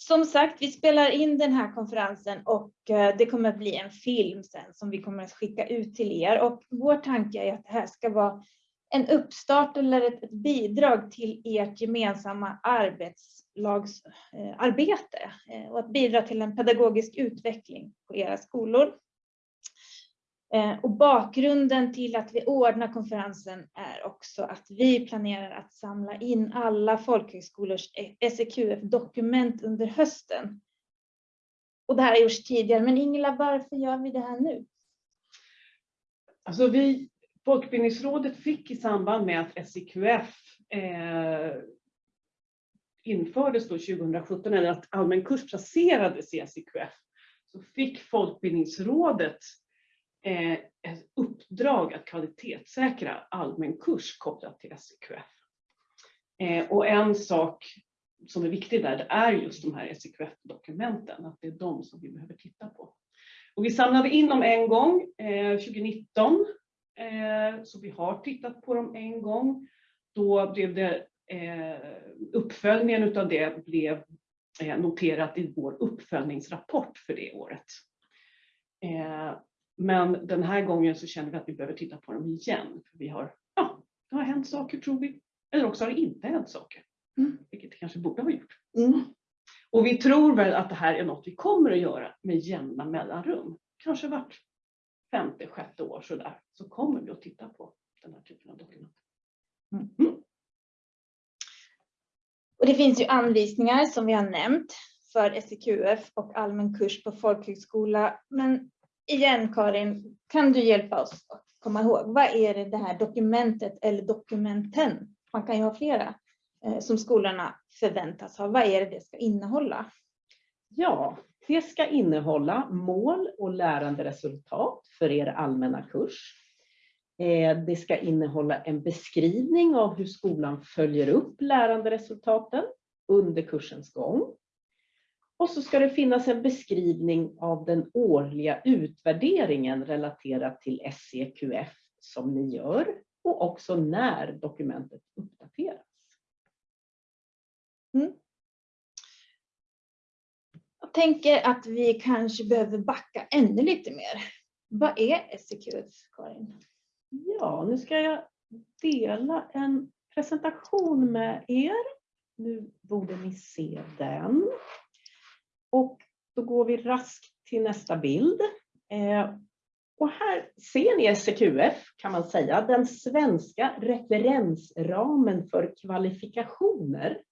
som sagt, vi spelar in den här konferensen och eh, det kommer att bli en film sen som vi kommer att skicka ut till er. Och vår tanke är att det här ska vara en uppstart eller ett, bidrag till ert gemensamma arbetslagsarbete eh, eh, och att bidra till en pedagogisk utveckling på era skolor. Eh, och bakgrunden till att vi ordnar konferensen är också att vi planerar att samla in alla folkhögskolors SEQF-dokument under hösten. Och det här har gjorts tidigare, men Ingela, varför gör vi det här nu? Alltså vi, Folkbildningsrådet fick i samband med att SEQF eh, infördes då 2017, eller att allmän kurs placerades i SEQF, så fick Folkbildningsrådet Eh, ett uppdrag att kvalitetssäkra allmän kurs kopplat till SEQF. Eh, och en sak som är viktig där, det är just de här SEQF-dokumenten, att det är de som vi behöver titta på. Och vi samlade in dem en gång, eh, 2019, så vi har tittat på dem en gång. Då blev det, uppföljningen av det blev noterat i vår uppföljningsrapport för det året. Men den här gången så känner vi att vi behöver titta på dem igen. För vi har, ja, det har hänt saker tror vi. Eller också har det inte hänt saker. Mm. Vilket det kanske borde ha gjort. Mm. Och vi tror väl att det här är något vi kommer att göra med jämna mellanrum. Kanske vart femte, sjätte år sådär. Så kommer vi att titta på den här typen av dokument. Mm. mm. Och det finns ju anvisningar som vi har nämnt för SEQF och allmän kurs på folkhögskola. Men igen Karin, kan du hjälpa oss att komma ihåg, vad är det, det här dokumentet eller dokumenten, man kan ju ha flera, eh, som skolorna förväntas ha. Vad är det det ska innehålla? Ja, det ska innehålla mål och läranderesultat för er allmänna kurs. Eh, det ska innehålla en beskrivning av hur skolan följer upp läranderesultaten under kursens gång. Och så ska det finnas en beskrivning av den årliga utvärderingen relaterat till SEQF som ni gör och också när dokumentet uppdateras. Mm. Jag tänker att vi kanske behöver backa ännu lite mer. Vad är SEQF, Karin? Ja, nu ska jag dela en presentation med er. Nu borde ni se den. Och då går vi raskt till nästa bild. Eh, och här ser ni SEQF kan man säga, den svenska referensramen för kvalifikationer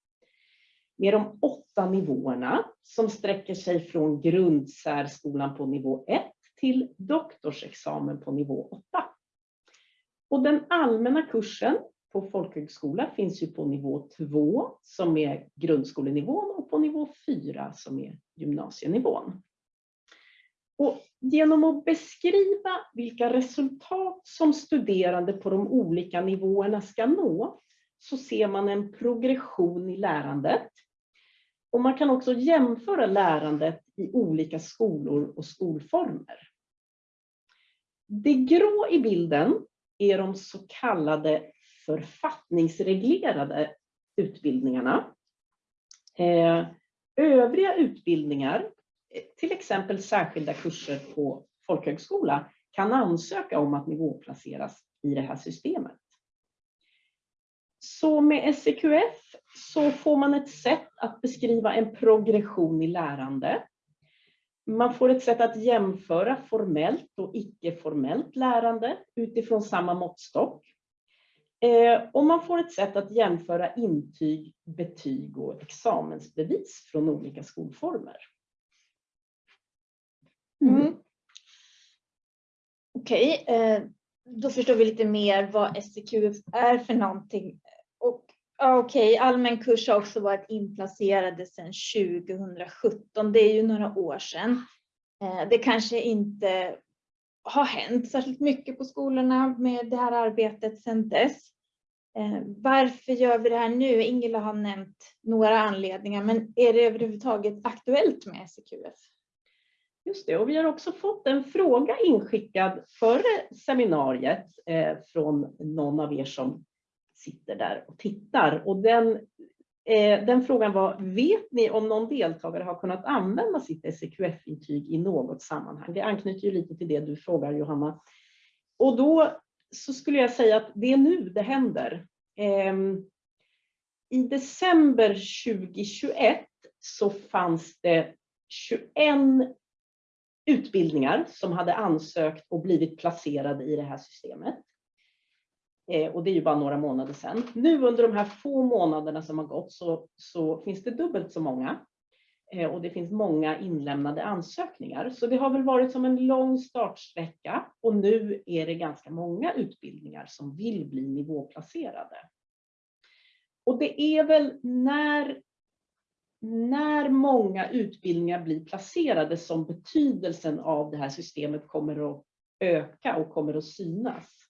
med de åtta nivåerna som sträcker sig från grundsärskolan på nivå 1 till doktorsexamen på nivå 8. Och den allmänna kursen på folkhögskola finns ju på nivå 2 som är grundskolenivån och på nivå 4 som är gymnasienivån. Och genom att beskriva vilka resultat som studerande på de olika nivåerna ska nå så ser man en progression i lärandet. Och man kan också jämföra lärandet i olika skolor och skolformer. Det grå i bilden är de så kallade författningsreglerade utbildningarna. Eh, övriga utbildningar, till exempel särskilda kurser på folkhögskola, kan ansöka om att nivåplaceras i det här systemet. Så med SEQF så får man ett sätt att beskriva en progression i lärande. Man får ett sätt att jämföra formellt och icke-formellt lärande utifrån samma måttstock. Eh, och man får ett sätt att jämföra intyg, betyg och examensbevis från olika skolformer. Mm. mm. Okej, okay, eh, då förstår vi lite mer vad SEQF är för någonting. Och Okej, okay, allmän kurs har också varit inplacerade sedan 2017. Det är ju några år sedan. Eh, det kanske inte har hänt särskilt mycket på skolorna med det här arbetet sedan dess. Eh, varför gör vi det här nu? Ingela har nämnt några anledningar, men är det överhuvudtaget aktuellt med SEQF? Just det, och vi har också fått en fråga inskickad före seminariet eh, från någon av er som sitter där och tittar. Och den Eh, den frågan var, vet ni om någon deltagare har kunnat använda sitt SEQF-intyg i något sammanhang? Det anknyter ju lite till det du frågar Johanna. Och då så skulle jag säga att det är nu det händer. Ehm, I december 2021 så fanns det 21 utbildningar som hade ansökt och blivit placerade i det här systemet. Eh, och det är ju bara några månader sedan. Nu under de här få månaderna som har gått så, så finns det dubbelt så många. Eh, och det finns många inlämnade ansökningar. Så det har väl varit som en lång startsträcka och nu är det ganska många utbildningar som vill bli nivåplacerade. Och det är väl när, när många utbildningar blir placerade som betydelsen av det här systemet kommer att öka och kommer att synas.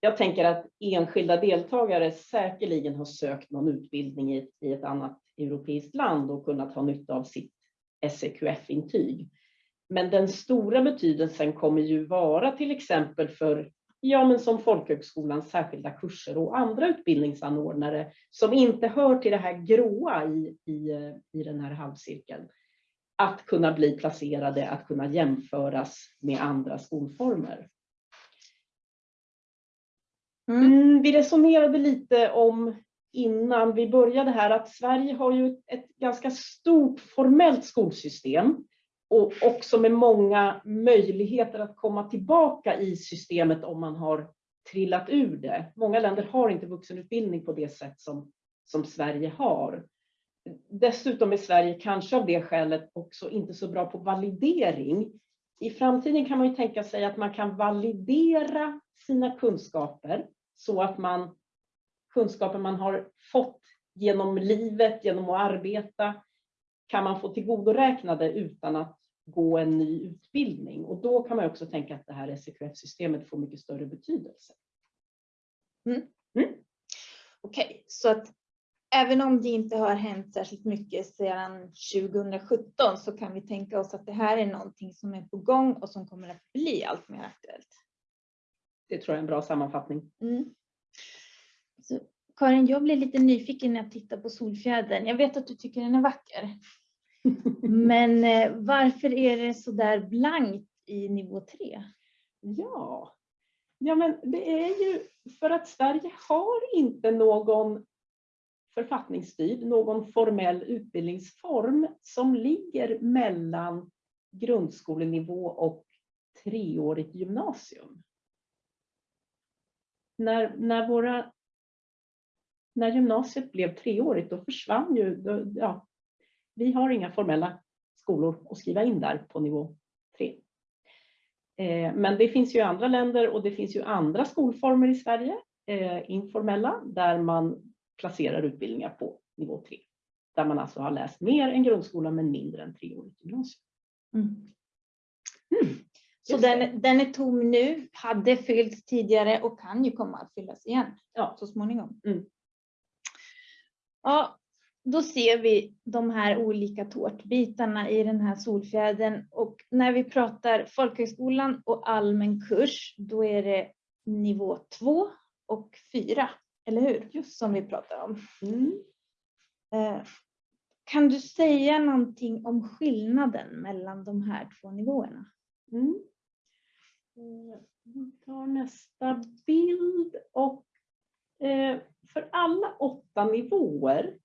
Jag tänker att enskilda deltagare säkerligen har sökt någon utbildning i ett, i ett annat europeiskt land och kunnat ha nytta av sitt SEQF-intyg. Men den stora betydelsen kommer ju vara till exempel för, ja men som folkhögskolans särskilda kurser och andra utbildningsanordnare som inte hör till det här gråa i, i, i den här halvcirkeln. Att kunna bli placerade, att kunna jämföras med andra skolformer. Mm. Mm, vi resonerade lite om innan vi började här att Sverige har ju ett ganska stort formellt skolsystem och också med många möjligheter att komma tillbaka i systemet om man har trillat ur det. Många länder har inte vuxenutbildning på det sätt som, som Sverige har. Dessutom är Sverige kanske av det skälet också inte så bra på validering. I framtiden kan man ju tänka sig att man kan validera sina kunskaper så att man kunskaper man har fått genom livet, genom att arbeta, kan man få tillgodoräknade utan att gå en ny utbildning. Och då kan man också tänka att det här SEQF-systemet får mycket större betydelse. Okej, så att även om det inte har hänt särskilt mycket sedan 2017 så kan vi tänka oss att det här är någonting som är på gång och som kommer att bli allt mer aktuellt. Det tror jag är en bra sammanfattning. Mm. Så, Karin, jag blir lite nyfiken när jag tittar på Solfjädern. Jag vet att du tycker den är vacker. Men eh, varför är det så där blankt i nivå 3? Ja. ja, men det är ju för att Sverige har inte någon författningsstyrd, någon formell utbildningsform som ligger mellan grundskolenivå och treårigt gymnasium. När, när, våra, när gymnasiet blev treårigt då försvann ju, då, ja, vi har inga formella skolor att skriva in där på nivå tre. Eh, Men det finns ju andra länder och det finns ju andra skolformer i Sverige, eh, informella, där man placerar utbildningar på nivå 3. Där man alltså har läst mer än grundskolan men mindre än treårigt gymnasium. Mm. Så den, den är tom nu, hade fyllts tidigare och kan ju komma att fyllas igen Ja. så småningom. Mm. Ja, då ser vi de här olika tårtbitarna i den här solfjädern och när vi pratar folkhögskolan och allmän kurs, då är det nivå 2 och 4, eller hur? Just som vi pratar om. Mm. Eh, Kan du säga någonting om skillnaden mellan de här två nivåerna? Mm. Eh, vi tar nästa bild och eh, för alla åtta nivåer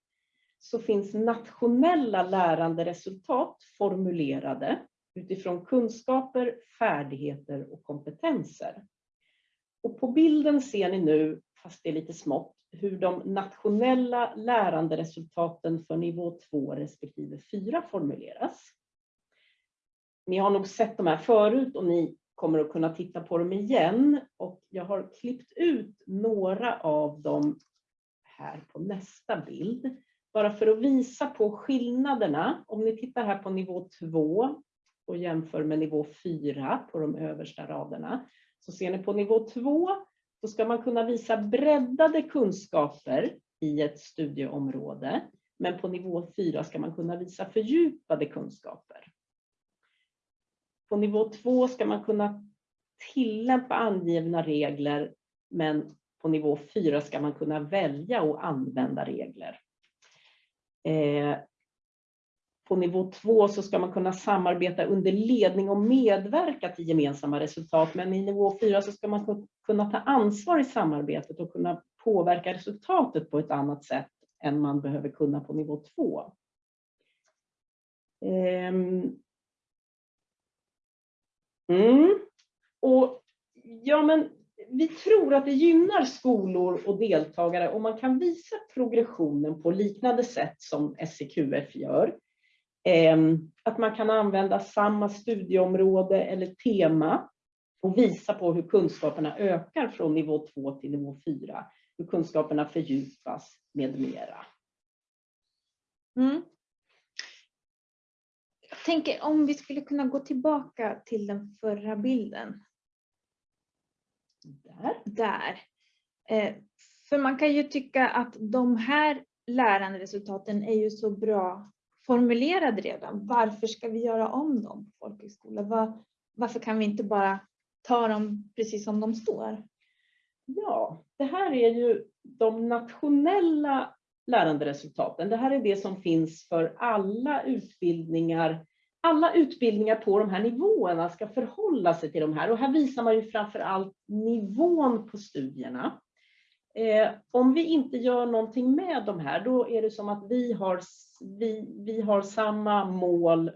så finns nationella läranderesultat formulerade utifrån kunskaper, färdigheter och kompetenser. Och på bilden ser ni nu, fast det är lite smått, hur de nationella läranderesultaten för nivå 2 respektive 4 formuleras. Ni har nog sett de här förut och ni kommer att kunna titta på dem igen. Och jag har klippt ut några av dem här på nästa bild. Bara för att visa på skillnaderna. Om ni tittar här på nivå 2 och jämför med nivå 4 på de översta raderna. Så ser ni på nivå 2 då ska man kunna visa breddade kunskaper i ett studieområde. Men på nivå 4 ska man kunna visa fördjupade kunskaper. På nivå 2 ska man kunna tillämpa angivna regler, men på nivå 4 ska man kunna välja och använda regler. Eh, på nivå två så ska man kunna samarbeta under ledning och medverka till gemensamma resultat. Men i nivå fyra så ska man kunna ta ansvar i samarbetet och kunna påverka resultatet på ett annat sätt än man behöver kunna på nivå två. Ehm. Mm. Och ja, men vi tror att det gynnar skolor och deltagare om man kan visa progressionen på liknande sätt som SEQF gör. Ehm, att man kan använda samma studieområde eller tema och visa på hur kunskaperna ökar från nivå 2 till nivå 4, hur kunskaperna fördjupas med mera. Mm. Tänker om vi skulle kunna gå tillbaka till den förra bilden. Där. Där. Eh, för man kan ju tycka att de här läranderesultaten är ju så bra formulerade redan. Varför ska vi göra om dem på folkhögskola? Var, varför kan vi inte bara ta dem precis som de står? Ja, det här är ju de nationella läranderesultaten. Det här är det som finns för alla utbildningar. Alla utbildningar på de här nivåerna ska förhålla sig till de här och här visar man ju framför allt nivån på studierna. Eh, om vi inte gör någonting med de här, då är det som att vi har, vi, vi har samma mål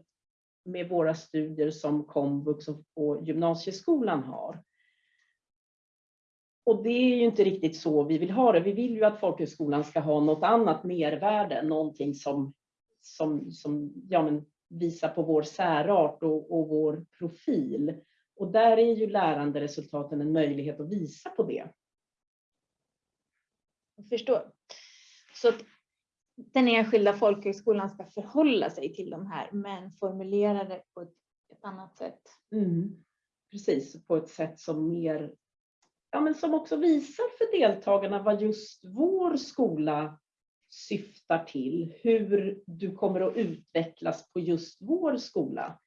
med våra studier som komvux och gymnasieskolan har. Och det är ju inte riktigt så vi vill ha det. Vi vill ju att folkhögskolan ska ha något annat mervärde, någonting som, som, som ja, men visar på vår särart och, och vår profil. Och där är ju läranderesultaten en möjlighet att visa på det. Jag förstår. Så att den enskilda folkhögskolan ska förhålla sig till de här men formulera det på ett, ett annat sätt. Mm. Precis, på ett sätt som mer ja, men som också visar för deltagarna vad just vår skola syftar till, hur du kommer att utvecklas på just vår skola.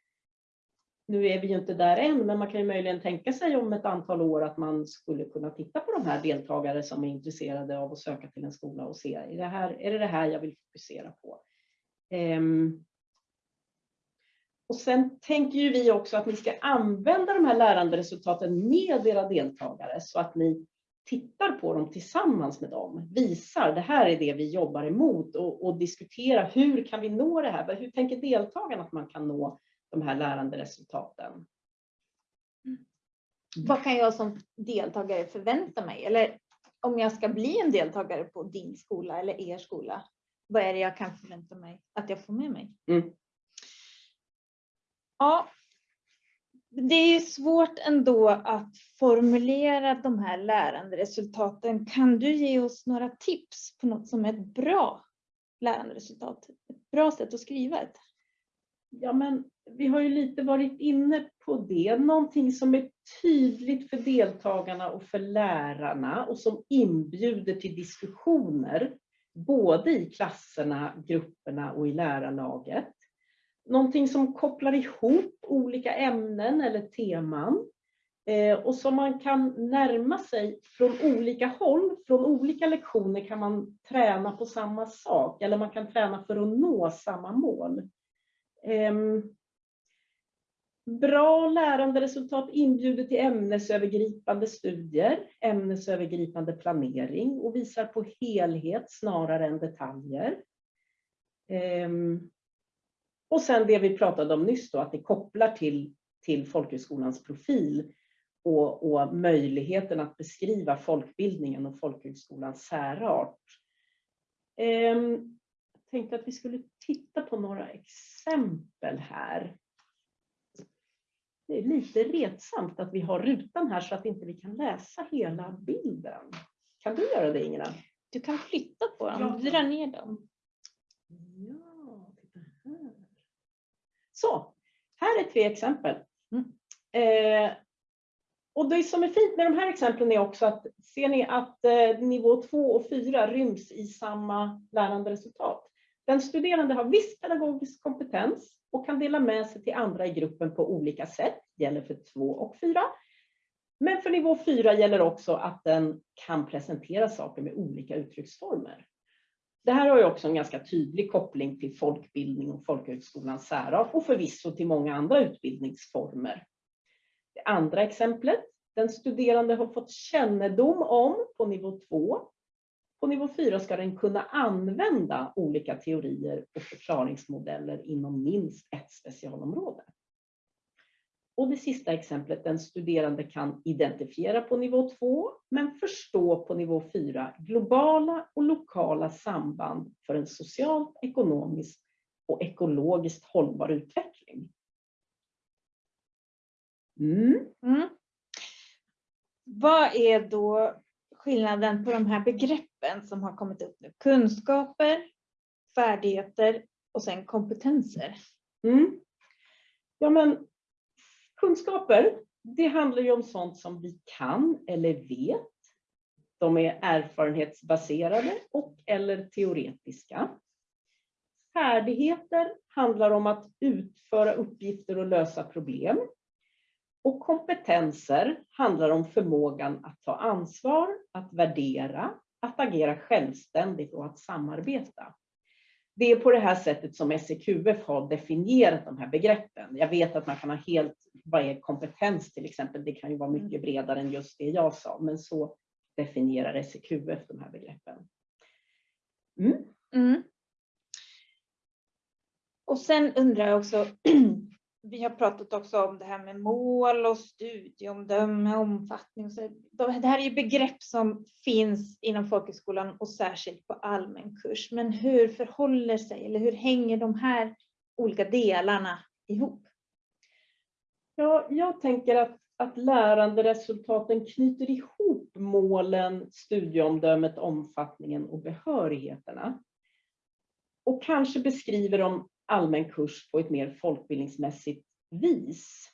Nu är vi ju inte där än, men man kan ju möjligen tänka sig om ett antal år att man skulle kunna titta på de här deltagare som är intresserade av att söka till en skola och se, är det här, är det, det här jag vill fokusera på? Um, och sen tänker ju vi också att ni ska använda de här läranderesultaten med era deltagare så att ni tittar på dem tillsammans med dem, visar det här är det vi jobbar emot och, och diskutera hur kan vi nå det här? Hur tänker deltagarna att man kan nå de här läranderesultaten? Mm. Vad kan jag som deltagare förvänta mig? Eller om jag ska bli en deltagare på din skola eller er skola, vad är det jag kan förvänta mig att jag får med mig? Mm. Ja, det är svårt ändå att formulera de här läranderesultaten. Kan du ge oss några tips på något som är ett bra läranderesultat? Ett bra sätt att skriva ett? Ja, men vi har ju lite varit inne på det. Någonting som är tydligt för deltagarna och för lärarna och som inbjuder till diskussioner, både i klasserna, grupperna och i lärarlaget. Någonting som kopplar ihop olika ämnen eller teman eh, och som man kan närma sig från olika håll. Från olika lektioner kan man träna på samma sak eller man kan träna för att nå samma mål. Ehm, bra läranderesultat inbjuder till ämnesövergripande studier, ämnesövergripande planering och visar på helhet snarare än detaljer. Ehm, och sen det vi pratade om nyss då, att det kopplar till, till folkhögskolans profil och, och möjligheten att beskriva folkbildningen och folkhögskolans särart. Ehm, jag tänkte att vi skulle titta på några exempel här. Det är lite retsamt att vi har rutan här så att inte vi kan läsa hela bilden. Kan du göra det Ingela? Du kan flytta på dem, ja. dra ner dem. Så, här är tre exempel. Mm. Eh, och det som är fint med de här exemplen är också att ser ni att eh, nivå 2 och 4 ryms i samma läranderesultat. Den studerande har viss pedagogisk kompetens och kan dela med sig till andra i gruppen på olika sätt, gäller för 2 och 4. Men för nivå 4 gäller också att den kan presentera saker med olika uttrycksformer. Det här har ju också en ganska tydlig koppling till folkbildning och folkhögskolans särart och förvisso till många andra utbildningsformer. Det andra exemplet, den studerande har fått kännedom om på nivå 2. På nivå 4 ska den kunna använda olika teorier och förklaringsmodeller inom minst ett specialområde. Och det sista exemplet, den studerande kan identifiera på nivå 2 men förstå på nivå 4 globala och lokala samband för en socialt, ekonomiskt och ekologiskt hållbar utveckling. Mm. Mm. Vad är då skillnaden på de här begreppen som har kommit upp nu? Kunskaper, färdigheter och sen kompetenser. Mm. Ja, men kunskaper, det handlar ju om sånt som vi kan eller vet. De är erfarenhetsbaserade och eller teoretiska. Färdigheter handlar om att utföra uppgifter och lösa problem. Och kompetenser handlar om förmågan att ta ansvar, att värdera, att agera självständigt och att samarbeta. Det är på det här sättet som SEQF har definierat de här begreppen. Jag vet att man kan ha helt, vad är kompetens till exempel? Det kan ju vara mycket bredare än just det jag sa, men så definierar SEQF de här begreppen. Mm. Mm. Och sen undrar jag också, vi har pratat också om det här med mål och studieomdöme, omfattning. Och så. Det här är ju begrepp som finns inom folkhögskolan och särskilt på allmän kurs. Men hur förhåller sig eller hur hänger de här olika delarna ihop? Ja, jag tänker att, att läranderesultaten knyter ihop målen, studieomdömet, omfattningen och behörigheterna. Och kanske beskriver de allmän kurs på ett mer folkbildningsmässigt vis.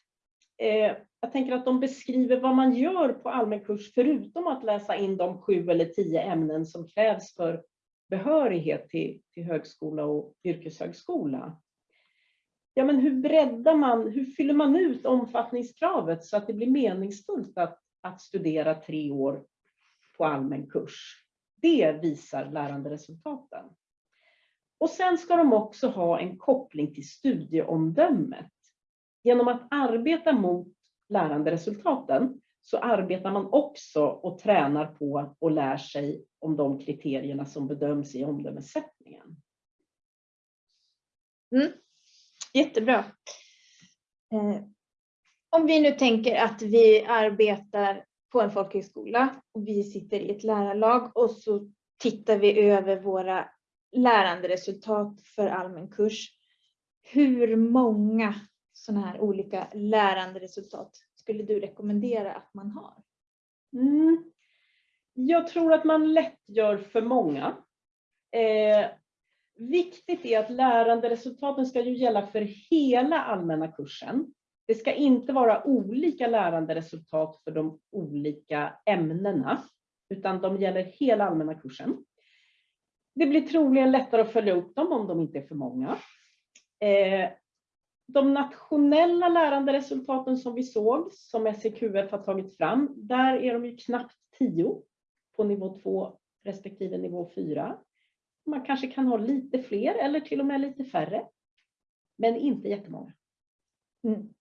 Eh, jag tänker att de beskriver vad man gör på allmän kurs förutom att läsa in de sju eller tio ämnen som krävs för behörighet till, till högskola och yrkeshögskola. Ja, men hur breddar man, hur fyller man ut omfattningskravet så att det blir meningsfullt att, att studera tre år på allmän kurs? Det visar läranderesultaten. Och sen ska de också ha en koppling till studieomdömet. Genom att arbeta mot läranderesultaten så arbetar man också och tränar på och lär sig om de kriterierna som bedöms i omdömessättningen. Mm. Jättebra. Eh, om vi nu tänker att vi arbetar på en folkhögskola och vi sitter i ett lärarlag och så tittar vi över våra läranderesultat för allmän kurs. Hur många sådana här olika läranderesultat skulle du rekommendera att man har? Mm. Jag tror att man lätt gör för många. Eh, viktigt är att läranderesultaten ska ju gälla för hela allmänna kursen. Det ska inte vara olika läranderesultat för de olika ämnena, utan de gäller hela allmänna kursen. Det blir troligen lättare att följa upp dem om de inte är för många. Eh, de nationella läranderesultaten som vi såg, som SEQF har tagit fram, där är de ju knappt 10 på nivå 2 respektive nivå 4. Man kanske kan ha lite fler eller till och med lite färre. Men inte jättemånga. Mm.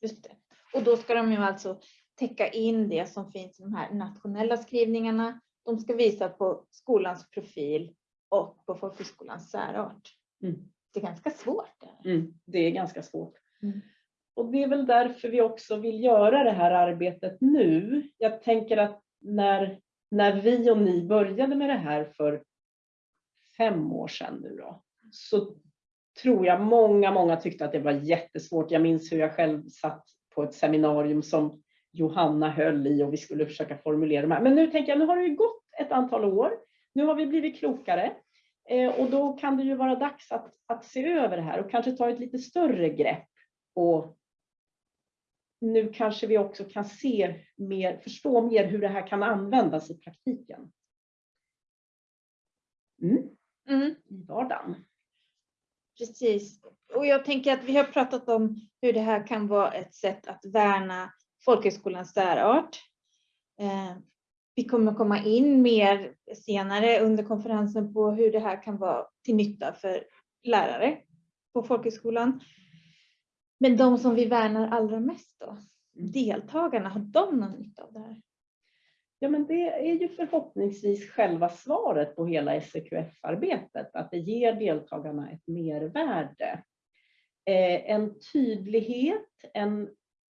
Just det. Och då ska de ju alltså täcka in det som finns i de här nationella skrivningarna. De ska visa på skolans profil och på folkhögskolans särart. Mm. Det är ganska svårt. Mm, det är ganska svårt. Mm. Och det är väl därför vi också vill göra det här arbetet nu. Jag tänker att när, när vi och ni började med det här för fem år sedan nu då, så tror jag många, många tyckte att det var jättesvårt. Jag minns hur jag själv satt på ett seminarium som Johanna höll i och vi skulle försöka formulera de här. Men nu tänker jag, nu har det ju gått ett antal år. Nu har vi blivit klokare eh, och då kan det ju vara dags att, att se över det här och kanske ta ett lite större grepp. Och nu kanske vi också kan se mer, förstå mer hur det här kan användas i praktiken. Mm. Mm. I vardagen. Precis. Och jag tänker att vi har pratat om hur det här kan vara ett sätt att värna folkhögskolans särart. Eh, vi kommer komma in mer senare under konferensen på hur det här kan vara till nytta för lärare på folkhögskolan. Men de som vi värnar allra mest då, deltagarna, har de någon nytta av det här? Ja, men det är ju förhoppningsvis själva svaret på hela SEQF-arbetet, att det ger deltagarna ett mervärde. Eh, en tydlighet, en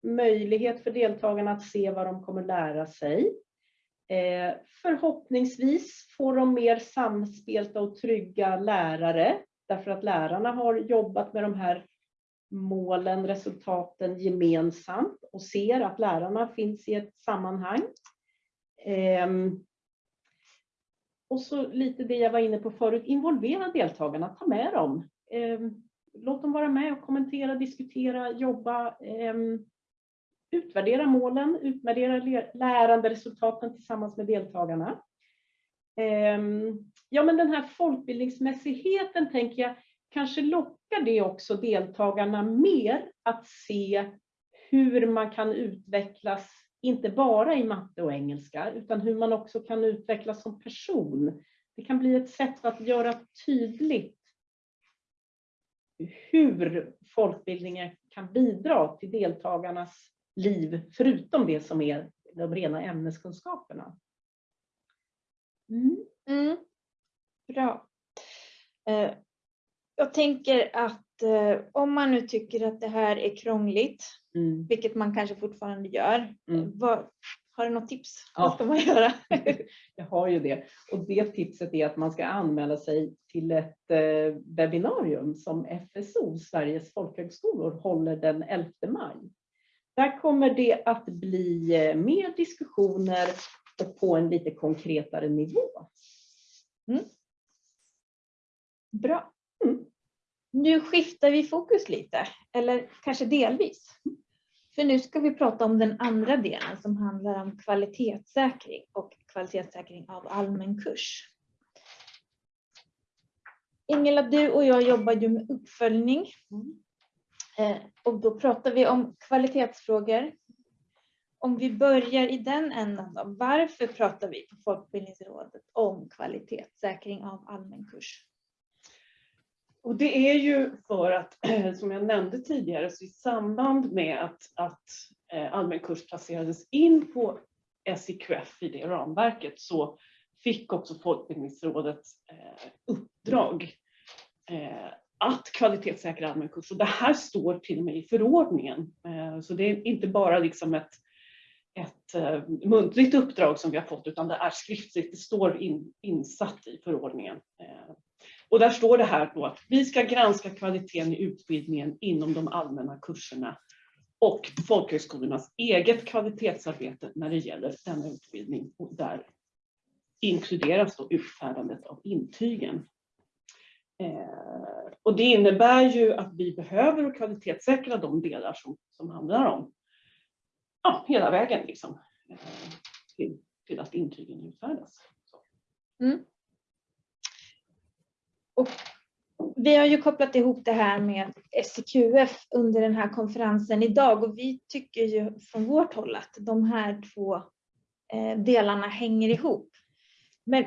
möjlighet för deltagarna att se vad de kommer lära sig. Eh, förhoppningsvis får de mer samspelta och trygga lärare, därför att lärarna har jobbat med de här målen, resultaten gemensamt och ser att lärarna finns i ett sammanhang. Ehm, och så lite det jag var inne på förut, involvera deltagarna, ta med dem. Ehm, låt dem vara med och kommentera, diskutera, jobba, ehm, utvärdera målen, utvärdera läranderesultaten tillsammans med deltagarna. Ja, men den här folkbildningsmässigheten tänker jag kanske lockar det också deltagarna mer att se hur man kan utvecklas, inte bara i matte och engelska, utan hur man också kan utvecklas som person. Det kan bli ett sätt att göra tydligt hur folkbildningen kan bidra till deltagarnas liv, förutom det som är de rena ämneskunskaperna. Mm. Mm. Bra. Eh, jag tänker att eh, om man nu tycker att det här är krångligt, mm. vilket man kanske fortfarande gör, mm. vad, har du något tips? Ja. Vad ska man göra? jag har ju det. Och det tipset är att man ska anmäla sig till ett eh, webbinarium som FSO, Sveriges folkhögskolor, håller den 11 maj. Där kommer det att bli eh, mer diskussioner och på en lite konkretare nivå. Mm. Bra. Nu skiftar vi fokus lite, eller kanske delvis. För nu ska vi prata om den andra delen som handlar om kvalitetssäkring och kvalitetssäkring av allmän kurs. Ingela, du och jag jobbar ju med uppföljning. Mm. Eh, och då pratar vi om kvalitetsfrågor. Om vi börjar i den änden då, varför pratar vi på Folkbildningsrådet om kvalitetssäkring av allmän kurs? Och det är ju för att, som jag nämnde tidigare, så i samband med att, att eh, allmän kurs placerades in på SIQF i det ramverket så fick också Folkbildningsrådet eh, uppdrag eh, att kvalitetssäkra allmän kurs. Och det här står till och med i förordningen. Så det är inte bara liksom ett, ett muntligt uppdrag som vi har fått utan det är skriftligt, det står in, insatt i förordningen. Och där står det här då att vi ska granska kvaliteten i utbildningen inom de allmänna kurserna och folkhögskolornas eget kvalitetsarbete när det gäller denna utbildning. Och där inkluderas då utfärdandet av intygen. Eh, och det innebär ju att vi behöver kvalitetssäkra de delar som, som handlar om ja, hela vägen liksom, eh, till, till att intygen utfärdas. Mm. Och vi har ju kopplat ihop det här med SEQF under den här konferensen idag och vi tycker ju från vårt håll att de här två eh, delarna hänger ihop. Men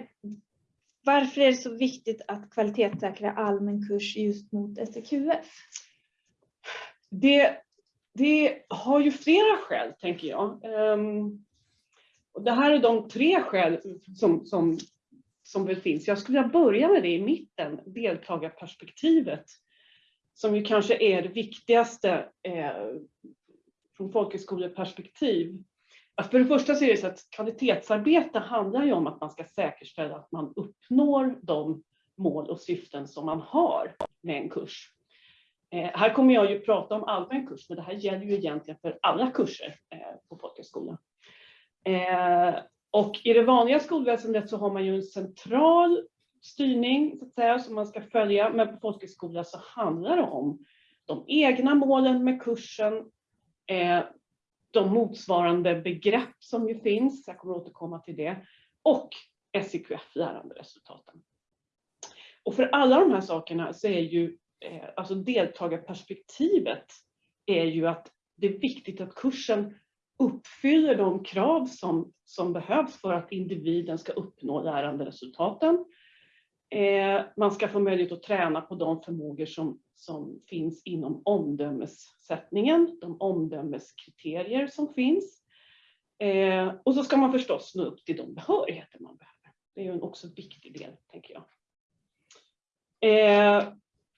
varför är det så viktigt att kvalitetssäkra allmän kurs just mot SEQF? Det, det har ju flera skäl tänker jag. Um, och det här är de tre skäl som, som som väl finns. Jag skulle vilja börja med det i mitten, deltagarperspektivet, som ju kanske är det viktigaste eh, från folkhögskoleperspektiv. Att för det första så är det så att kvalitetsarbete handlar ju om att man ska säkerställa att man uppnår de mål och syften som man har med en kurs. Eh, här kommer jag ju prata om allmän kurs, men det här gäller ju egentligen för alla kurser eh, på folkhögskolan. Eh, och i det vanliga skolväsendet så har man ju en central styrning så att säga, som man ska följa, men på folkhögskola så handlar det om de egna målen med kursen, eh, de motsvarande begrepp som ju finns, jag kommer återkomma till det, och SIQF, läranderesultaten. Och för alla de här sakerna så är ju eh, alltså deltagarperspektivet är ju att det är viktigt att kursen uppfyller de krav som, som behövs för att individen ska uppnå läranderesultaten. Eh, man ska få möjlighet att träna på de förmågor som, som finns inom omdömessättningen, de omdömeskriterier som finns. Eh, och så ska man förstås nå upp till de behörigheter man behöver. Det är ju en också viktig del, tänker jag. Eh,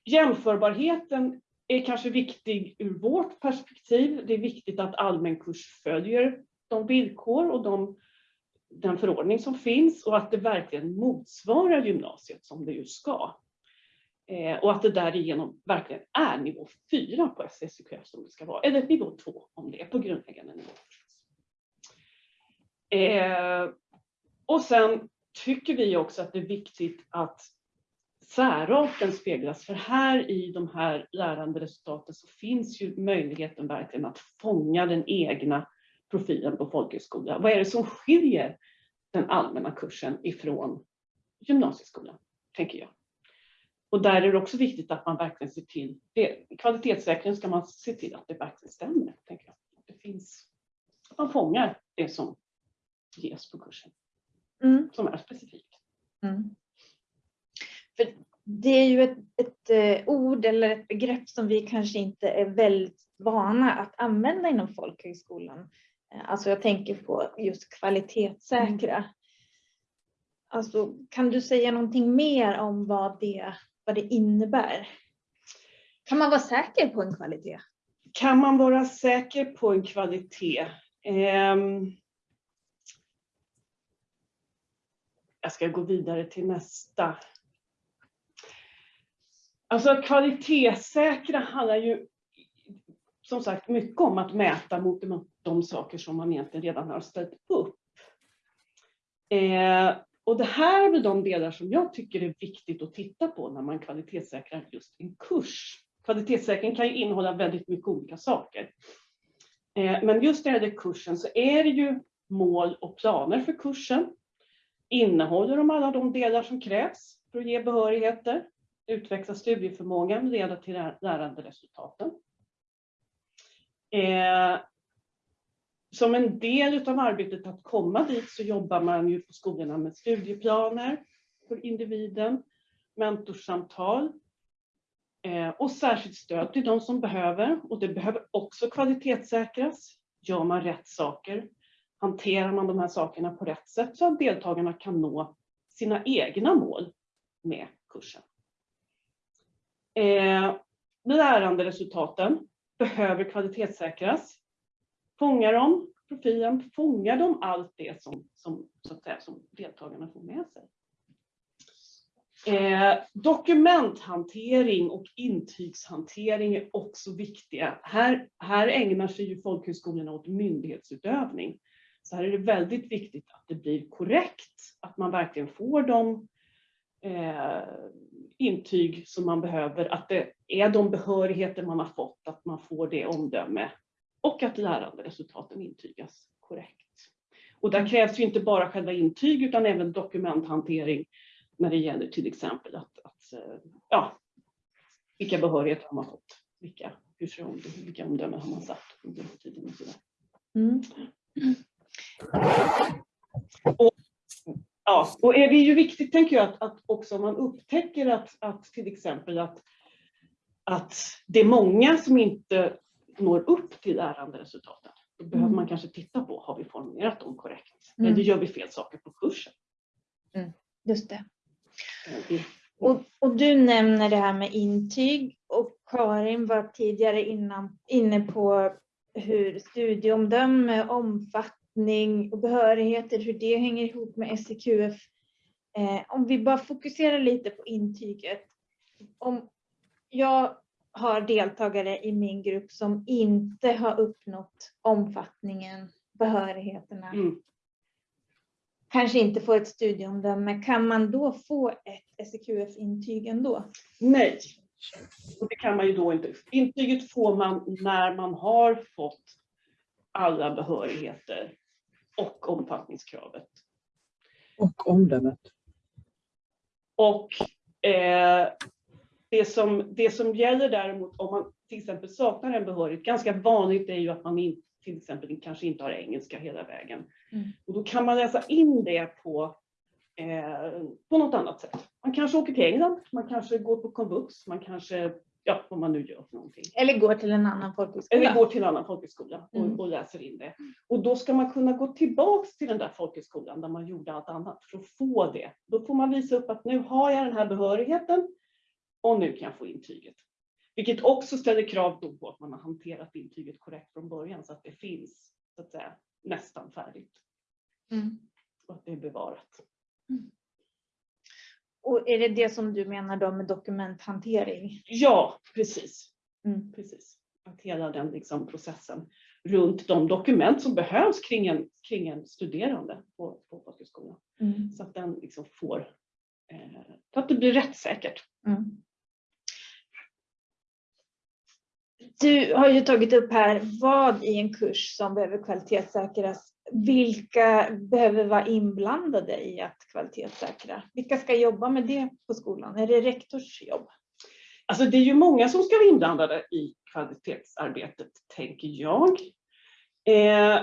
jämförbarheten är kanske viktig ur vårt perspektiv. Det är viktigt att allmän kurs följer de villkor och de, den förordning som finns och att det verkligen motsvarar gymnasiet som det ju ska. Eh, och att det därigenom verkligen är nivå 4 på SSQF som det ska vara, eller nivå 2 om det är på grundläggande nivå. Eh, och sen tycker vi också att det är viktigt att särarten speglas. För här i de här läranderesultaten så finns ju möjligheten verkligen att fånga den egna profilen på folkhögskola. Vad är det som skiljer den allmänna kursen ifrån gymnasieskolan, tänker jag. Och där är det också viktigt att man verkligen ser till, det, kvalitetssäkring ska man se till att det verkligen stämmer, tänker jag. Det finns, att man fångar det som ges på kursen, Mm. som är specifikt. Mm. För det är ju ett, ett eh, ord eller ett begrepp som vi kanske inte är väldigt vana att använda inom folkhögskolan. Eh, Alltså jag tänker på just kvalitetssäkra. Alltså, kan du säga någonting mer om vad det, vad det innebär? Kan man vara säker på en kvalitet? Kan man vara säker på en kvalitet? Ehm, jag ska gå vidare till nästa. Alltså att kvalitetssäkra handlar ju som sagt mycket om att mäta mot de, saker som man egentligen redan har ställt upp. Eh, och det här är väl de delar som jag tycker är viktigt att titta på när man kvalitetssäkrar just en kurs. Kvalitetssäkring kan ju innehålla väldigt mycket olika saker. Eh, men just när det gäller kursen så är det ju mål och planer för kursen. Innehåller de alla de delar som krävs för att ge behörigheter? Utveckla studieförmågan, leda till läranderesultaten. Eh, som en del av arbetet att komma dit så jobbar man ju på skolorna med studieplaner för individen, mentorsamtal eh, och särskilt stöd till de som behöver. Och det behöver också kvalitetssäkras. Gör man rätt saker? Hanterar man de här sakerna på rätt sätt så att deltagarna kan nå sina egna mål med kursen? Eh, läranderesultaten behöver kvalitetssäkras. Fångar de profilen, fångar de allt det som, som, så att säga, som deltagarna får med sig. Eh, dokumenthantering och intygshantering är också viktiga. Här, här ägnar sig ju folkhögskolorna åt myndighetsutövning. Så här är det väldigt viktigt att det blir korrekt, att man verkligen får de eh, intyg som man behöver, att det är de behörigheter man har fått, att man får det omdöme och att läranderesultaten intygas korrekt. Och där krävs ju inte bara själva intyg utan även dokumenthantering när det gäller till exempel att, att ja, vilka behörigheter har man fått, vilka, hur ser om, vilka omdömen har man satt under tiden och sådär. Mm. Och, ja, och är det ju viktigt tänker jag att, att också man upptäcker att, att till exempel att, att det är många som inte når upp till läranderesultaten. Då behöver Mm. man kanske titta på, har vi formulerat dem korrekt? Mm. Eller gör vi fel saker på kursen? Just det. Det- Och, och du nämner det här med intyg och Karin var tidigare innan, inne på hur studieomdöme, omfattning och behörigheter, hur det hänger ihop med SEQF. Eh, om vi bara fokuserar lite på intyget. Om jag har deltagare i min grupp som inte har uppnått omfattningen, behörigheterna, Mm. kanske inte får ett studieomdöme, kan man då få ett SEQF-intyg ändå? Nej, och det kan man ju då inte. Intyget får man när man har fått alla behörigheter och omfattningskravet. Och omdömet. Och eh, det, som, det som gäller däremot om man till exempel saknar en behörighet, ganska vanligt är ju att man in, till exempel kanske inte har engelska hela vägen. Mm. Och då kan man läsa in det på, eh, på något annat sätt. Man kanske åker till England, man kanske går på komvux, man kanske, ja vad man nu gör för någonting. Eller går till en annan folkhögskola. Eller går till en annan folkhögskola och, Mm. och läser in det. Och då ska man kunna gå tillbaks till den där folkhögskolan där man gjorde allt annat för att få det. Då får man visa upp att nu har jag den här behörigheten och nu kan jag få intyget. Vilket också ställer krav då på att man har hanterat intyget korrekt från början så att det finns så att säga, nästan färdigt Mm. och att det är bevarat. Och är det det som du menar då med dokumenthantering? Ja, precis. Mm. precis. Att hela den liksom processen runt de dokument som behövs kring en, kring en studerande på, på folkhögskolan. Mm. Så att den liksom får, eh, så att det blir rättssäkert. Mm. Du har ju tagit upp här vad i en kurs som behöver kvalitetssäkras. Vilka behöver vara inblandade i att kvalitetssäkra? Vilka ska jobba med det på skolan? Är det rektors jobb? Alltså det är ju många som ska vara inblandade i kvalitetsarbetet, tänker jag. Eh,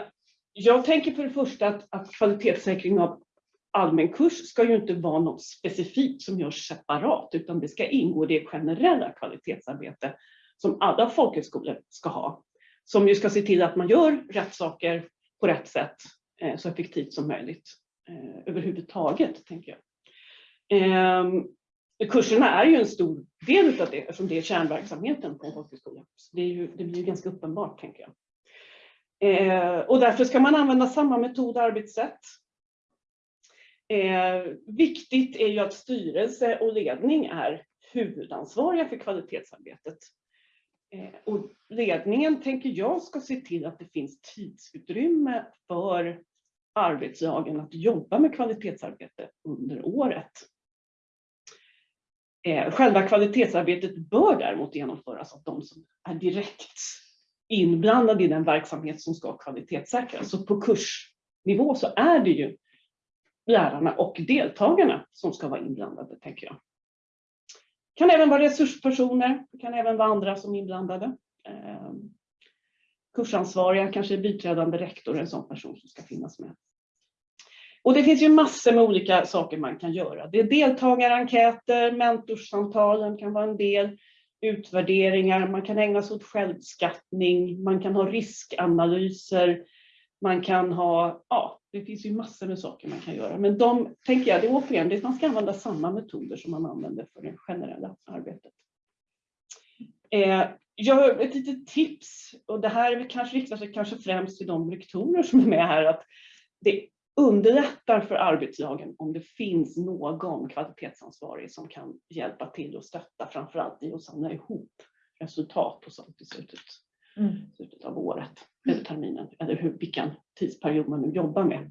jag tänker för det första att, att kvalitetssäkring av allmän kurs ska ju inte vara något specifikt som görs separat, utan det ska ingå i det generella kvalitetsarbete som alla folkhögskolor ska ha. Som ju ska se till att man gör rätt saker på rätt sätt eh, så effektivt som möjligt eh, överhuvudtaget, tänker jag. Ehm, kurserna är ju en stor del av det eftersom det är kärnverksamheten på en folkhögskola. Så det, är ju, det blir ju ganska uppenbart, tänker jag. Eh, och därför ska man använda samma metod och arbetssätt. Eh, viktigt är ju att styrelse och ledning är huvudansvariga för kvalitetsarbetet. Eh, och ledningen tänker jag ska se till att det finns tidsutrymme för arbetslagen att jobba med kvalitetsarbete under året. Eh, Själva kvalitetsarbetet bör däremot genomföras av de som är direkt inblandade i den verksamhet som ska kvalitetssäkras. Så på kursnivå så är det ju lärarna och deltagarna som ska vara inblandade, tänker jag. Det kan även vara resurspersoner, det kan även vara andra som är inblandade. Ehm, kursansvariga, kanske biträdande rektor, en sån person som ska finnas med. Och det finns ju massor med olika saker man kan göra. Det är deltagarenkäter, mentorssamtalen kan vara en del, utvärderingar, man kan ägna sig åt självskattning, man kan ha riskanalyser, man kan ha, ja, det finns ju massor med saker man kan göra. Men de, tänker jag, det är återigen, det man ska använda samma metoder som man använder för det generella arbetet. Eh, jag har ett litet tips, och det här kanske riktar sig kanske främst till de rektorer som är med här, att det underlättar för arbetslagen om det finns någon kvalitetsansvarig som kan hjälpa till och stötta framförallt i att samla ihop resultat och sånt i slutet, Mm. slutet av året eller terminen eller hur, vilken tidsperiod man nu jobbar med.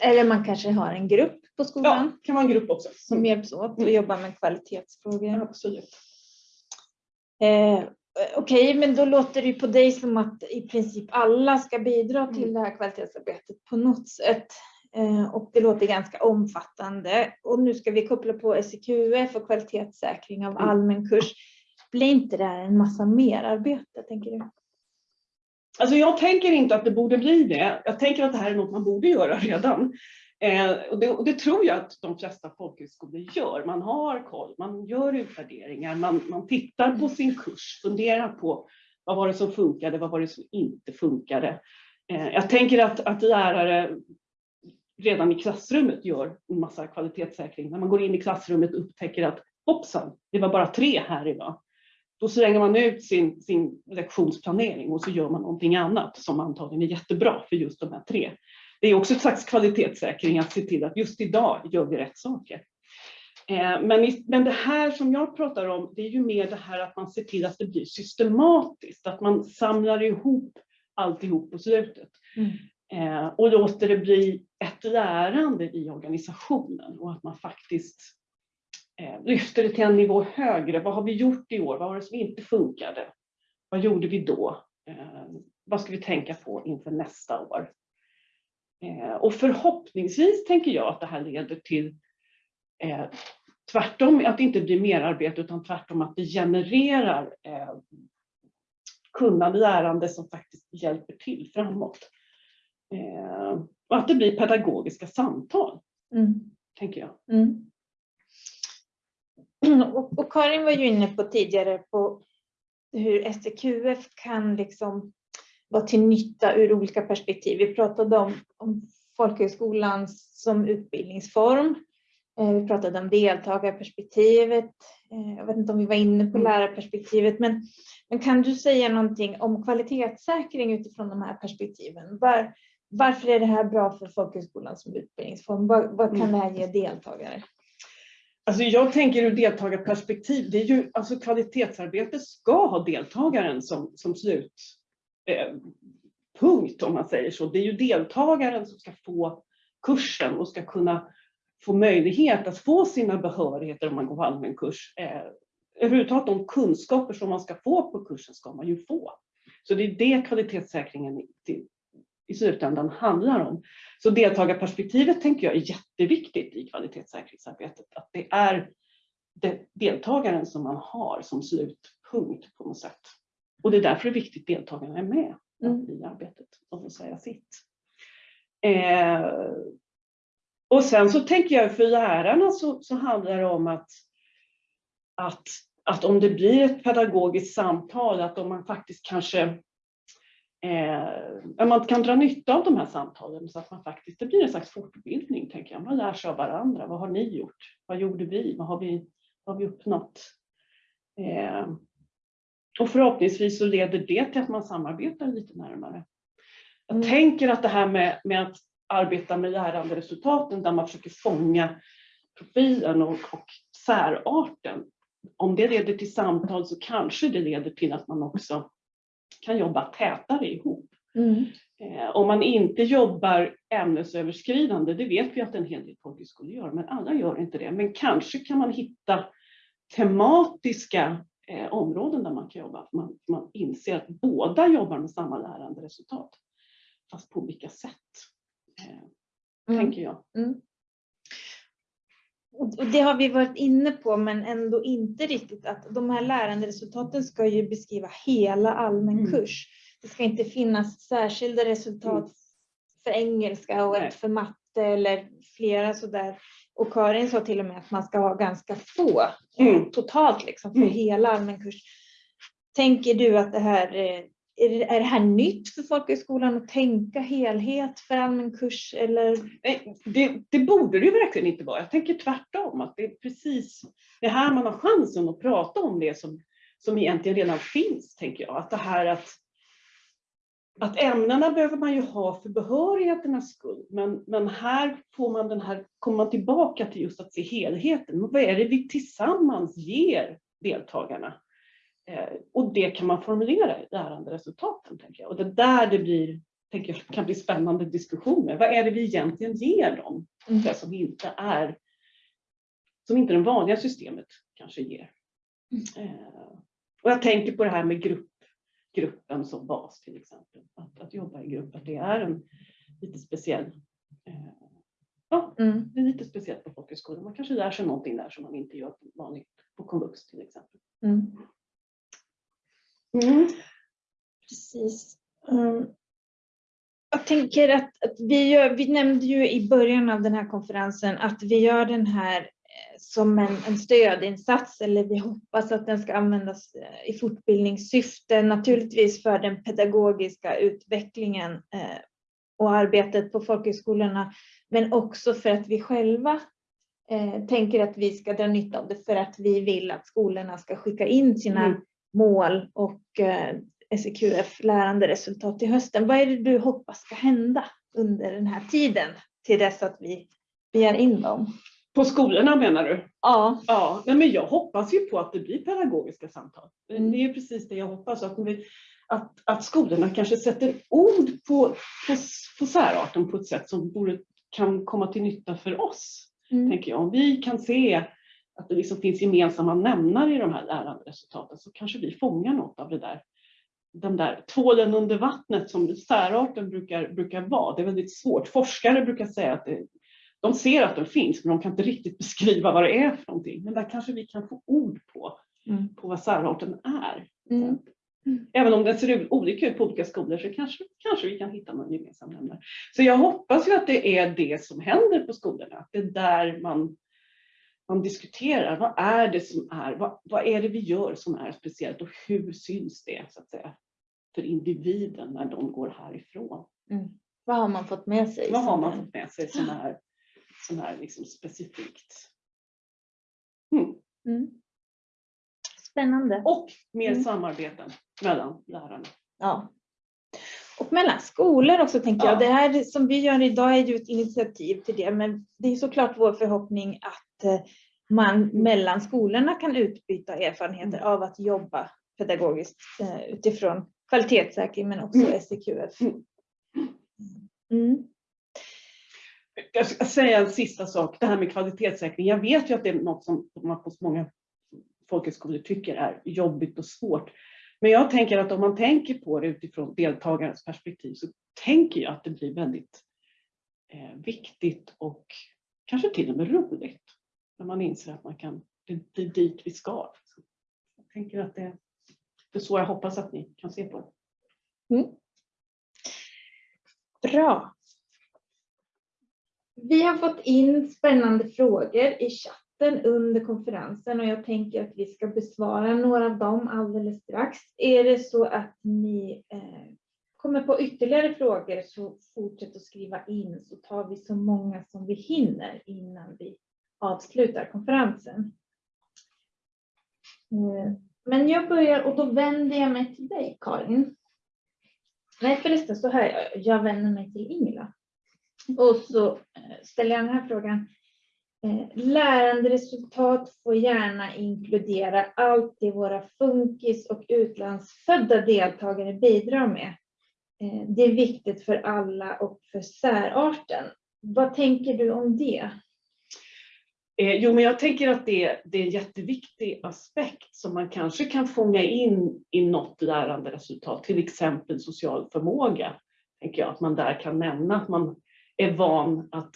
Eller man kanske har en grupp på skolan Ja, kan vara en grupp också. som hjälps åt och jobbar med kvalitetsfrågor. Absolut. Eh, Okej, men då låter det på dig som att i princip alla ska bidra till Mm. det här kvalitetsarbetet på något sätt. Eh, och det låter ganska omfattande. Och nu ska vi koppla på SEQF och kvalitetssäkring av Mm. allmän kurs. Blir inte det här en massa merarbete, tänker du? Alltså jag tänker inte att det borde bli det. Jag tänker att det här är något man borde göra redan. Eh, och, det, och det tror jag att de flesta folkhögskolor gör. Man har koll, man gör utvärderingar, man, man tittar på sin kurs, funderar på vad var det som funkade, vad var det som inte funkade. Eh, jag tänker att, att lärare redan i klassrummet gör en massa kvalitetssäkring. När man går in i klassrummet och upptäcker att hoppsan, det var bara tre här idag. Då slänger man ut sin, sin lektionsplanering och så gör man någonting annat som antagligen är jättebra för just de här tre. Det är också ett slags kvalitetssäkring att se till att just idag gör vi rätt saker. Eh, Men, men det här som jag pratar om, det är ju mer det här att man ser till att det blir systematiskt, att man samlar ihop alltihop på slutet. Mm. Eh, och låter det bli ett lärande i organisationen och att man faktiskt lyfter det till en nivå högre. Vad har vi gjort i år? Vad var det som inte funkade? Vad gjorde vi då? Eh, vad ska vi tänka på inför nästa år? Eh, och förhoppningsvis tänker jag att det här leder till eh, tvärtom att det inte blir mer arbete utan tvärtom att det genererar eh, kunnande lärande som faktiskt hjälper till framåt. Eh, och att det blir pedagogiska samtal, Mm. tänker jag. Mm. Och, och Karin var ju inne på tidigare på hur STQF kan liksom vara till nytta ur olika perspektiv. Vi pratade om, om folkhögskolan som utbildningsform. Eh, Vi pratade om deltagarperspektivet. Eh, Jag vet inte om vi var inne på Mm. lärarperspektivet, men, men kan du säga någonting om kvalitetssäkring utifrån de här perspektiven? Var, varför är det här bra för folkhögskolan som utbildningsform? Vad, vad kan Mm. det här ge deltagare? Alltså jag tänker ur deltagarperspektiv, det är ju, alltså kvalitetsarbete ska ha deltagaren som, som slutpunkt eh, om man säger så. Det är ju deltagaren som ska få kursen och ska kunna få möjlighet att få sina behörigheter om man går på allmän kurs. Eh, överhuvudtaget de kunskaper som man ska få på kursen ska man ju få. Så det är det kvalitetssäkringen till, i slutändan handlar om. Så deltagarperspektivet tänker jag är jätteviktigt i kvalitetssäkringsarbetet. Att det är deltagaren som man har som slutpunkt på något sätt. Och det är därför det är viktigt att deltagarna är med Mm. i arbetet och får säga sitt. Eh, och sen så tänker jag för lärarna så, så handlar det om att, att, att om det blir ett pedagogiskt samtal, att om man faktiskt kanske eh, man kan dra nytta av de här samtalen så att man faktiskt, det blir en slags fortbildning tänker jag. Man lär sig av varandra. Vad har ni gjort? Vad gjorde vi? Vad har vi, vad har vi uppnått? Eh, och förhoppningsvis så leder det till att man samarbetar lite närmare. Jag Mm. tänker att det här med, med att arbeta med läranderesultaten där man försöker fånga profilen och, och särarten. Om det leder till samtal så kanske det leder till att man också kan jobba tätare ihop. Mm. Eh, om man inte jobbar ämnesöverskridande, det vet vi att en hel del folkhögskolor gör, men alla gör inte det. Men kanske kan man hitta tematiska eh, områden där man kan jobba. Man, man inser att båda jobbar med samma läranderesultat, fast på olika sätt. Eh, Mm. Tänker jag. Och och det har vi varit inne på, men ändå inte riktigt att de här läranderesultaten ska ju beskriva hela allmän Mm. kurs. Det ska inte finnas särskilda resultat för engelska och ett för matte eller flera sådär. Och Karin sa till och med att man ska ha ganska få Mm. totalt liksom för Mm. hela allmän kurs. Tänker du att det här eh, är det, här nytt för folkhögskolan att tänka helhet för allmän kurs eller? Nej, det, det borde det ju verkligen inte vara. Jag tänker tvärtom, att det är precis det här man har chansen att prata om det som, som egentligen redan finns, tänker jag. Att det här att, att ämnena behöver man ju ha för behörigheternas skull, men, men här får man den här, kommer man tillbaka till just att se helheten. Men vad är det vi tillsammans ger deltagarna? Eh, och det kan man formulera i läranderesultaten, tänker jag. Och det är där det blir tänker jag kan bli spännande diskussioner. Vad är det vi egentligen ger dem? Mm. Det som inte är som inte det vanliga systemet kanske ger. Eh, och jag tänker på det här med grupp, gruppen som bas till exempel. Att, att jobba i grupp, att det är en lite speciell eh, Ja, Mm. det är lite speciellt på folkhögskolan. Man kanske lär sig någonting där som man inte gör vanligt på komvux till exempel. Mm. Precis. Mm. Jag tänker att, att vi, gör, vi nämnde ju i början av den här konferensen att vi gör den här eh, som en, en stödinsats eller vi hoppas att den ska användas eh, i fortbildningssyfte, naturligtvis för den pedagogiska utvecklingen eh, och arbetet på folkhögskolorna, men också för att vi själva eh, tänker att vi ska dra nytta av det för att vi vill att skolorna ska skicka in sina Mm. Mål och eh, SEQF läranderesultat till hösten. Vad är det du hoppas ska hända under den här tiden till dess att vi begär in dem? På skolorna menar du? Ja. Ja, nej, men jag hoppas ju på att det blir pedagogiska samtal. Mm. Det är precis det jag hoppas. Att, vi, att, att skolorna kanske sätter ord på, på, på särarten på ett sätt som borde, kan komma till nytta för oss. Mm. Tänker jag. Om vi kan se att det liksom finns gemensamma nämnare i de här läranderesultaten så kanske vi fångar något av det där. Den där tvålen under vattnet som särarten brukar, brukar vara. Det är väldigt svårt. Forskare brukar säga att det, de ser att den finns men de kan inte riktigt beskriva vad det är för någonting. Men där kanske vi kan få ord på, Mm. på vad särarten är. Mm. Mm. Även om det ser olika ut på olika skolor så kanske, kanske vi kan hitta någon gemensam nämnare. Så jag hoppas ju att det är det som händer på skolorna. Att det är där man, man diskuterar. Vad är det som är, vad, vad är det vi gör som är speciellt och hur syns det så att säga för individen när de går härifrån? Vad har man fått med sig? Vad har man fått med sig som är, som är liksom specifikt? Mm. Mm. Spännande. Och mer Mm. samarbeten mellan lärarna. Ja. Och mellan skolor också tänker Ja. jag. Det här som vi gör idag är ju ett initiativ till det. Men det är såklart vår förhoppning att man mellan skolorna kan utbyta erfarenheter av att jobba pedagogiskt eh, utifrån kvalitetssäkring men också Mm. SEQF. Mm. Mm. Jag ska säga en sista sak, det här med kvalitetssäkring. Jag vet ju att det är något som man på många folkhögskolor tycker är jobbigt och svårt. Men jag tänker att om man tänker på det utifrån deltagarens perspektiv så tänker jag att det blir väldigt eh, viktigt och kanske till och med roligt. När man inser att man kan, det, det är dit vi ska. Jag tänker att det, det är så jag hoppas att ni kan se på det. Mm. Bra. Vi har fått in spännande frågor i chatten under konferensen och jag tänker att vi ska besvara några av dem alldeles strax. Är det så att ni eh, kommer på ytterligare frågor så fortsätt att skriva in så tar vi så många som vi hinner innan vi avslutar konferensen. Eh, men jag börjar och då vänder jag mig till dig Karin. Nej förresten så här, jag- vänder mig till Ingela. Och så eh, ställer jag den här frågan. Eh, Läranderesultat får gärna inkludera allt det våra funkis och utlandsfödda deltagare bidrar med. Det är viktigt för alla och för särarten. Vad tänker du om det? Eh, jo, men jag tänker att det, det är en jätteviktig aspekt som man kanske kan fånga in i något läranderesultat, till exempel social förmåga. Tänker jag att man där kan nämna att man är van att,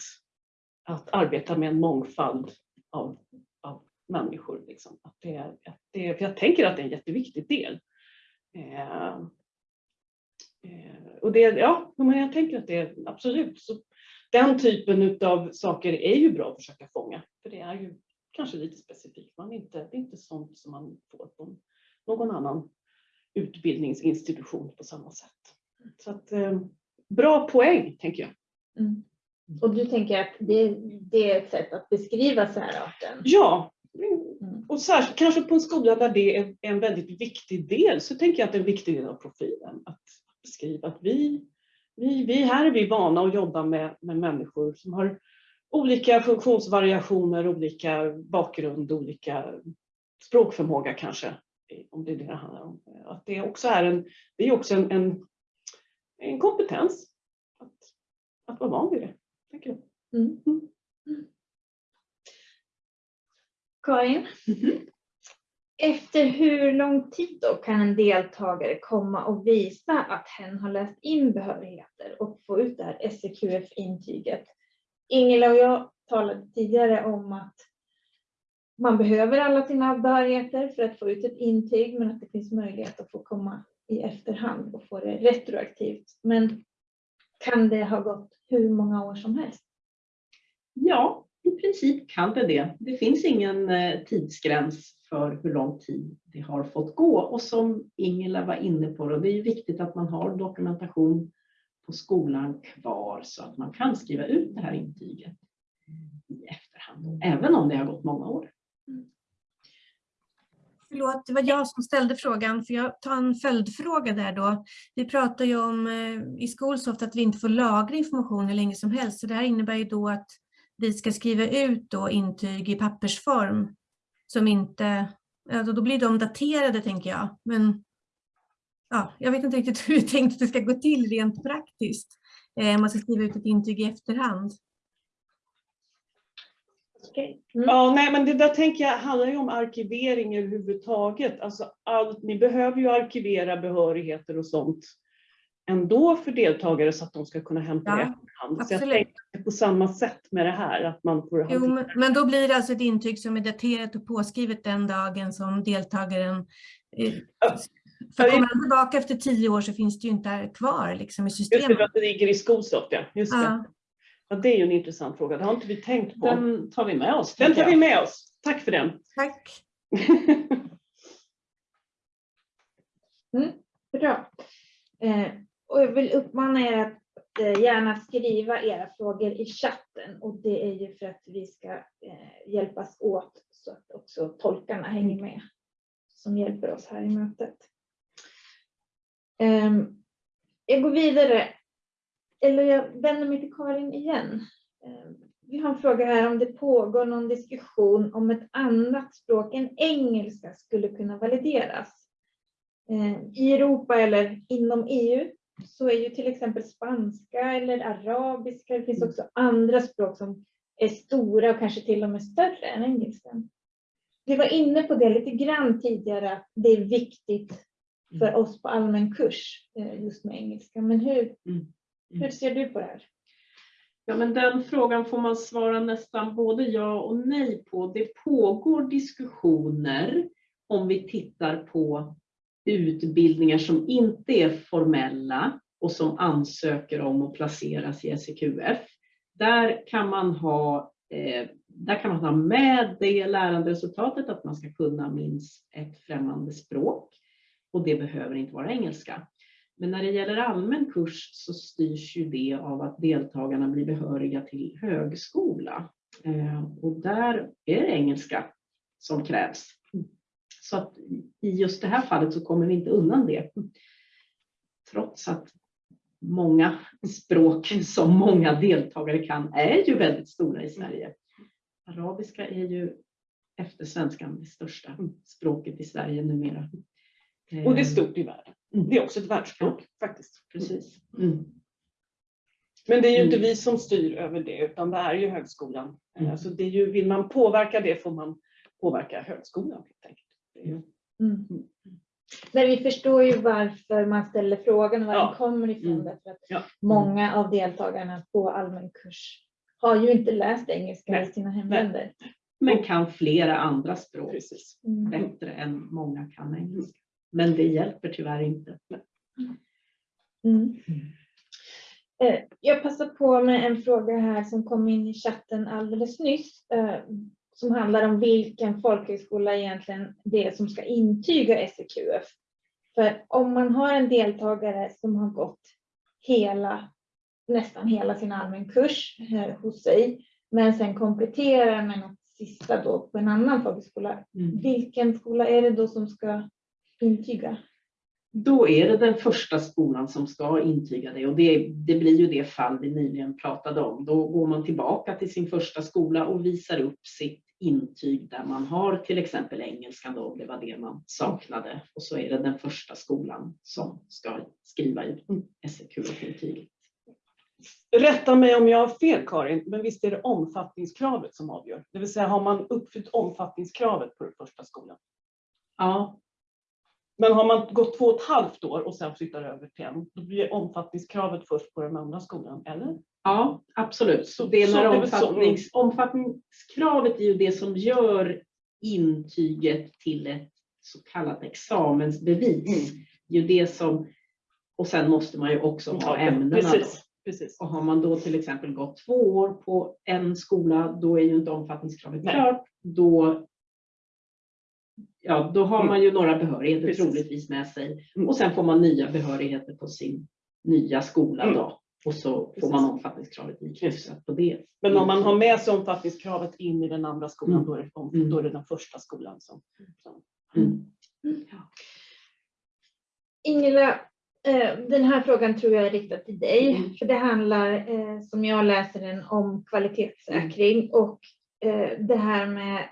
att arbeta med en mångfald av, av människor. Liksom. Att det, att det, för jag tänker att det är en jätteviktig del. Eh, eh, och det, ja, men jag tänker att det är absolut. Så den typen av saker är ju bra att försöka fånga. För det är ju kanske lite specifikt. Man inte, det är inte sånt som man får på någon annan utbildningsinstitution på samma sätt. Så att, eh, bra poäng, tänker jag. Mm. Och du tänker att det, det är ett sätt att beskriva särarten? Ja, Mm. och särskilt kanske på en skola där det är en väldigt viktig del så tänker jag att det är en viktig del av profilen. Att beskriva att vi, vi, vi här är vi vana att jobba med, med människor som har olika funktionsvariationer, olika bakgrund, olika språkförmåga kanske. Om det är det det handlar om. Att det också är en, det är också en, en, en kompetens att, att vara van vid det. Tänker jag. Mm. Karin? Efter hur lång tid då kan en deltagare komma och visa att hen har läst in behörigheter och få ut det här SEQF-intyget? Ingela och jag talade tidigare om att man behöver alla sina behörigheter för att få ut ett intyg men att det finns möjlighet att få komma i efterhand och få det retroaktivt. Men kan det ha gått hur många år som helst? Ja, i princip kan det det. Det finns ingen eh, tidsgräns för hur lång tid det har fått gå. Och som Ingela var inne på, då, det är viktigt att man har dokumentation på skolan kvar så att man kan skriva ut det här intyget i efterhand, även om det har gått många år. Förlåt, det var jag som ställde frågan, för jag tar en följdfråga där då. Vi pratar ju om eh, i Skolsoft att vi inte får lagra information hur länge som helst, så det här innebär ju då att vi ska skriva ut då intyg i pappersform som inte, ja, då blir de daterade tänker jag. Men ja, jag vet inte riktigt hur vi tänkt att det ska gå till rent praktiskt. Eh, man ska skriva ut ett intyg i efterhand. Okej. Mm. Ja, nej, men det där tänker jag handlar ju om arkivering överhuvudtaget. Alltså allt, ni behöver ju arkivera behörigheter och sånt ändå för deltagare så att de ska kunna hämta Ja, det efterhand. Så jag tänker på samma sätt med det här, att man får Jo, men, men då blir det alltså ett intyg som är daterat och påskrivet den dagen som deltagaren eh, För Ja, kommer de tillbaka efter tio år så finns det ju inte kvar liksom, i Just det, för systemet. att det ligger i Skolsoft, ja. Just det. Ja. Ja, det är ju en intressant fråga. Det har inte vi tänkt på. Den, Den tar vi med oss. tar tänker vi jag. med oss. Tack för den. Tack. Bra. Eh, och jag vill uppmana er att eh, gärna skriva era frågor i chatten och det är ju för att vi ska eh, hjälpas åt så att också tolkarna hänger med som hjälper oss här i mötet. Ehm, jag går vidare. Eller jag vänder mig till Karin igen. Ehm, vi har en fråga här om det pågår någon diskussion om ett annat språk än engelska skulle kunna valideras. Ehm, I Europa eller inom EU så är ju till exempel spanska eller arabiska, det finns också andra språk som är stora och kanske till och med större än engelskan. Vi var inne på det lite grann tidigare, att det är viktigt för oss på allmän kurs eh, just med engelska. Men hur, Mm. hur ser du på det här? Ja, men den frågan får man svara nästan både ja och nej på. Det pågår diskussioner om vi tittar på utbildningar som inte är formella och som ansöker om att placeras i SEQF. Där kan man ha, eh, där kan man ha med det läranderesultatet att man ska kunna minst ett främmande språk och det behöver inte vara engelska. Men när det gäller allmän kurs så styrs ju det av att deltagarna blir behöriga till högskola. Eh, Och där är det engelska som krävs. Så att i just det här fallet så kommer vi inte undan det. Trots att många språk som många deltagare kan är ju väldigt stora i Sverige. Arabiska är ju efter svenskan det största språket i Sverige numera. Och det är Eh, stort i världen. Det är också ett världsspråk faktiskt. Precis. Mm. Men det är ju inte Mm. vi som styr över det utan det är ju högskolan. Mm. Alltså det är ju, vill man påverka det får man påverka högskolan helt enkelt. Det är ju, Mm. Vi förstår ju varför man ställer frågan och var Ja. den kommer ifrån. Mm. Därför att Ja. många av deltagarna på allmän kurs har ju inte läst engelska Nej. i sina hemländer. Men kan flera andra språk precis. Mm. bättre än många kan engelska. Men det hjälper tyvärr inte. Mm. Eh, Jag passar på med en fråga här som kom in i chatten alldeles nyss. Som handlar om vilken folkhögskola egentligen det är som ska intyga SEQF. För om man har en deltagare som har gått hela, nästan hela sin allmän kurs eh, hos sig, men sen kompletterar med något sista då på en annan folkhögskola. Mm. Vilken skola är det då som ska intyga? Då är det den första skolan som ska intyga det och det, det blir ju det fall vi nyligen pratade om. Då går man tillbaka till sin första skola och visar upp sitt intyg där man har till exempel engelskan då, om det var det man saknade. Och så är det den första skolan som ska skriva ut SEQ-intyget. Rätta mig om jag har fel Karin, men visst är det omfattningskravet som avgör? Det vill säga har man uppfyllt omfattningskravet på den första skolan? Ja, Men har man gått två och ett halvt år och sen flyttar över till en, då blir omfattningskravet först på den andra skolan, eller? Ja, absolut. Så det är så omfattnings, omfattningskravet är ju det som gör intyget till ett så kallat examensbevis. Är ju det som, och sen måste man ju också ha ämnena. Då. Precis, precis. Och har man då till exempel gått två år på en skola, då är ju inte omfattningskravet klart. Då, ja, då har Mm. man ju några behörigheter Precis. troligtvis med sig. Mm. Och sen får man nya behörigheter på sin nya skola Mm. då. Och så får Precis. man omfattningskravet ikryssat på det. Men om man har med sig omfattningskravet in i den andra skolan, Mm. då, är det, om- Mm. då är det den första skolan som... som Mm. Ingela, eh, den här frågan tror jag är riktad till dig. Mm. För det handlar, eh, som jag läser den, om kvalitetssäkring och eh, det här med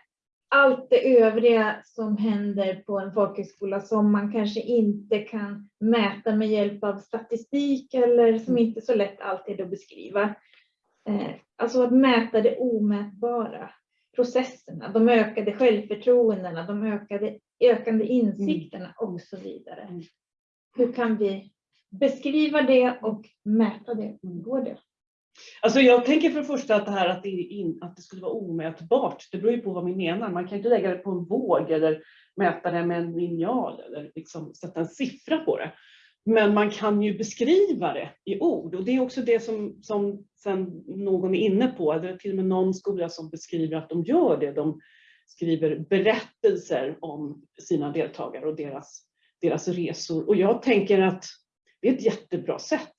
allt det övriga som händer på en folkhögskola som man kanske inte kan mäta med hjälp av statistik eller som inte är så lätt alltid att beskriva. Eh, Alltså att mäta det omätbara, processerna, de ökade självförtroendena, de ökade, ökande insikterna och så vidare. Mm. Hur kan vi beskriva det och mäta det? Går det? Alltså jag tänker för det första att det här att det, in, att det skulle vara omätbart, det beror ju på vad vi menar. Man kan inte lägga det på en våg eller mäta det med en linjal eller liksom sätta en siffra på det. Men man kan ju beskriva det i ord och det är också det som, som sen någon är inne på. Det är till och med någon skola som beskriver att de gör det. De skriver berättelser om sina deltagare och deras, deras resor. Och jag tänker att det är ett jättebra sätt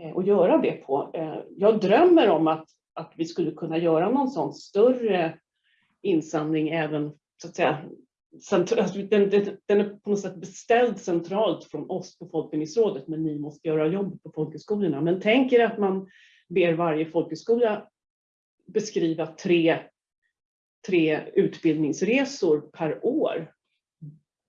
och att göra det på. Eh, jag drömmer om att, att vi skulle kunna göra någon sån större insamling även så att säga alltså, den, den, den är på något sätt beställd centralt från oss på Folkbildningsrådet men ni måste göra jobb på folkhögskolorna. Men tänk er att man ber varje folkhögskola beskriva tre, tre utbildningsresor per år.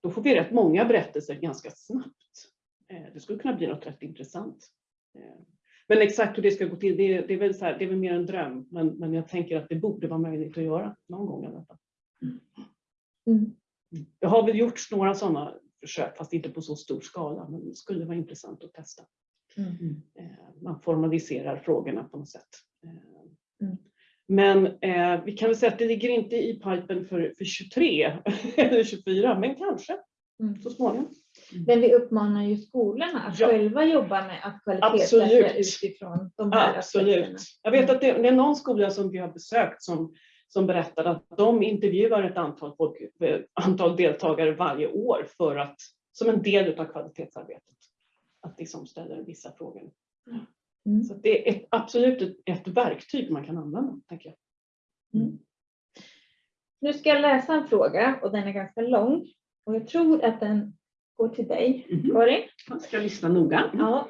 Då får vi rätt många berättelser ganska snabbt. Eh, det skulle kunna bli något rätt intressant. Eh, Men exakt hur det ska gå till, det är, det är, väl, så här, det är väl mer en dröm. Men, men jag tänker att det borde vara möjligt att göra någon gång fall. Mm. Det har väl gjorts några sådana försök, fast inte på så stor skala, men det skulle vara intressant att testa. Mm. Eh, Man formaliserar frågorna på något sätt. Eh, Mm. Men eh, vi kan väl säga att det ligger inte i pipen för, för 23 eller 24, men kanske Mm. så småningom. Men vi uppmanar ju skolorna att Ja. själva jobba med att kvalitetssäkra utifrån de här Absolut. aspekterna. Jag vet att det, det är någon skola som vi har besökt som, som berättade att de intervjuar ett antal, folk, antal deltagare varje år för att, som en del av kvalitetsarbetet. Att liksom ställa vissa frågor. Mm. Så det är ett, absolut ett, ett verktyg man kan använda, tänker jag. Nu ska jag läsa en fråga och den är ganska lång. Och jag tror att den går till dig, Mhm. Karin. Jag ska lyssna noga. Ja.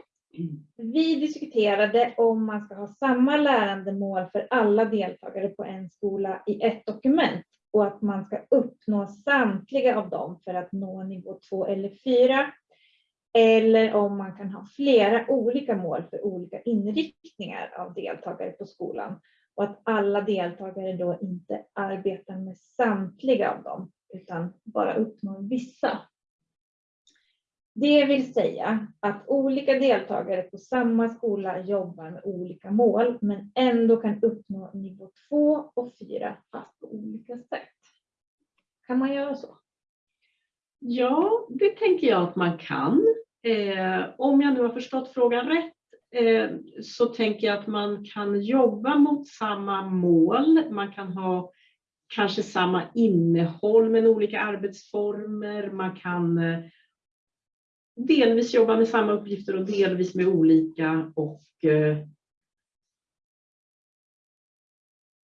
Vi diskuterade om man ska ha samma lärandemål för alla deltagare på en skola i ett dokument och att man ska uppnå samtliga av dem för att nå nivå 2 eller 4. Eller om man kan ha flera olika mål för olika inriktningar av deltagare på skolan och att alla deltagare då inte arbetar med samtliga av dem utan bara uppnår vissa. Det vill säga att olika deltagare på samma skola jobbar med olika mål men ändå kan uppnå nivå 2 och 4 fast på olika sätt. Kan man göra så? Ja, det tänker jag att man kan. Eh, om jag nu har förstått frågan rätt eh, så tänker jag att man kan jobba mot samma mål. Man kan ha kanske samma innehåll men olika arbetsformer. Man kan eh, delvis jobba med samma uppgifter och delvis med olika och eh,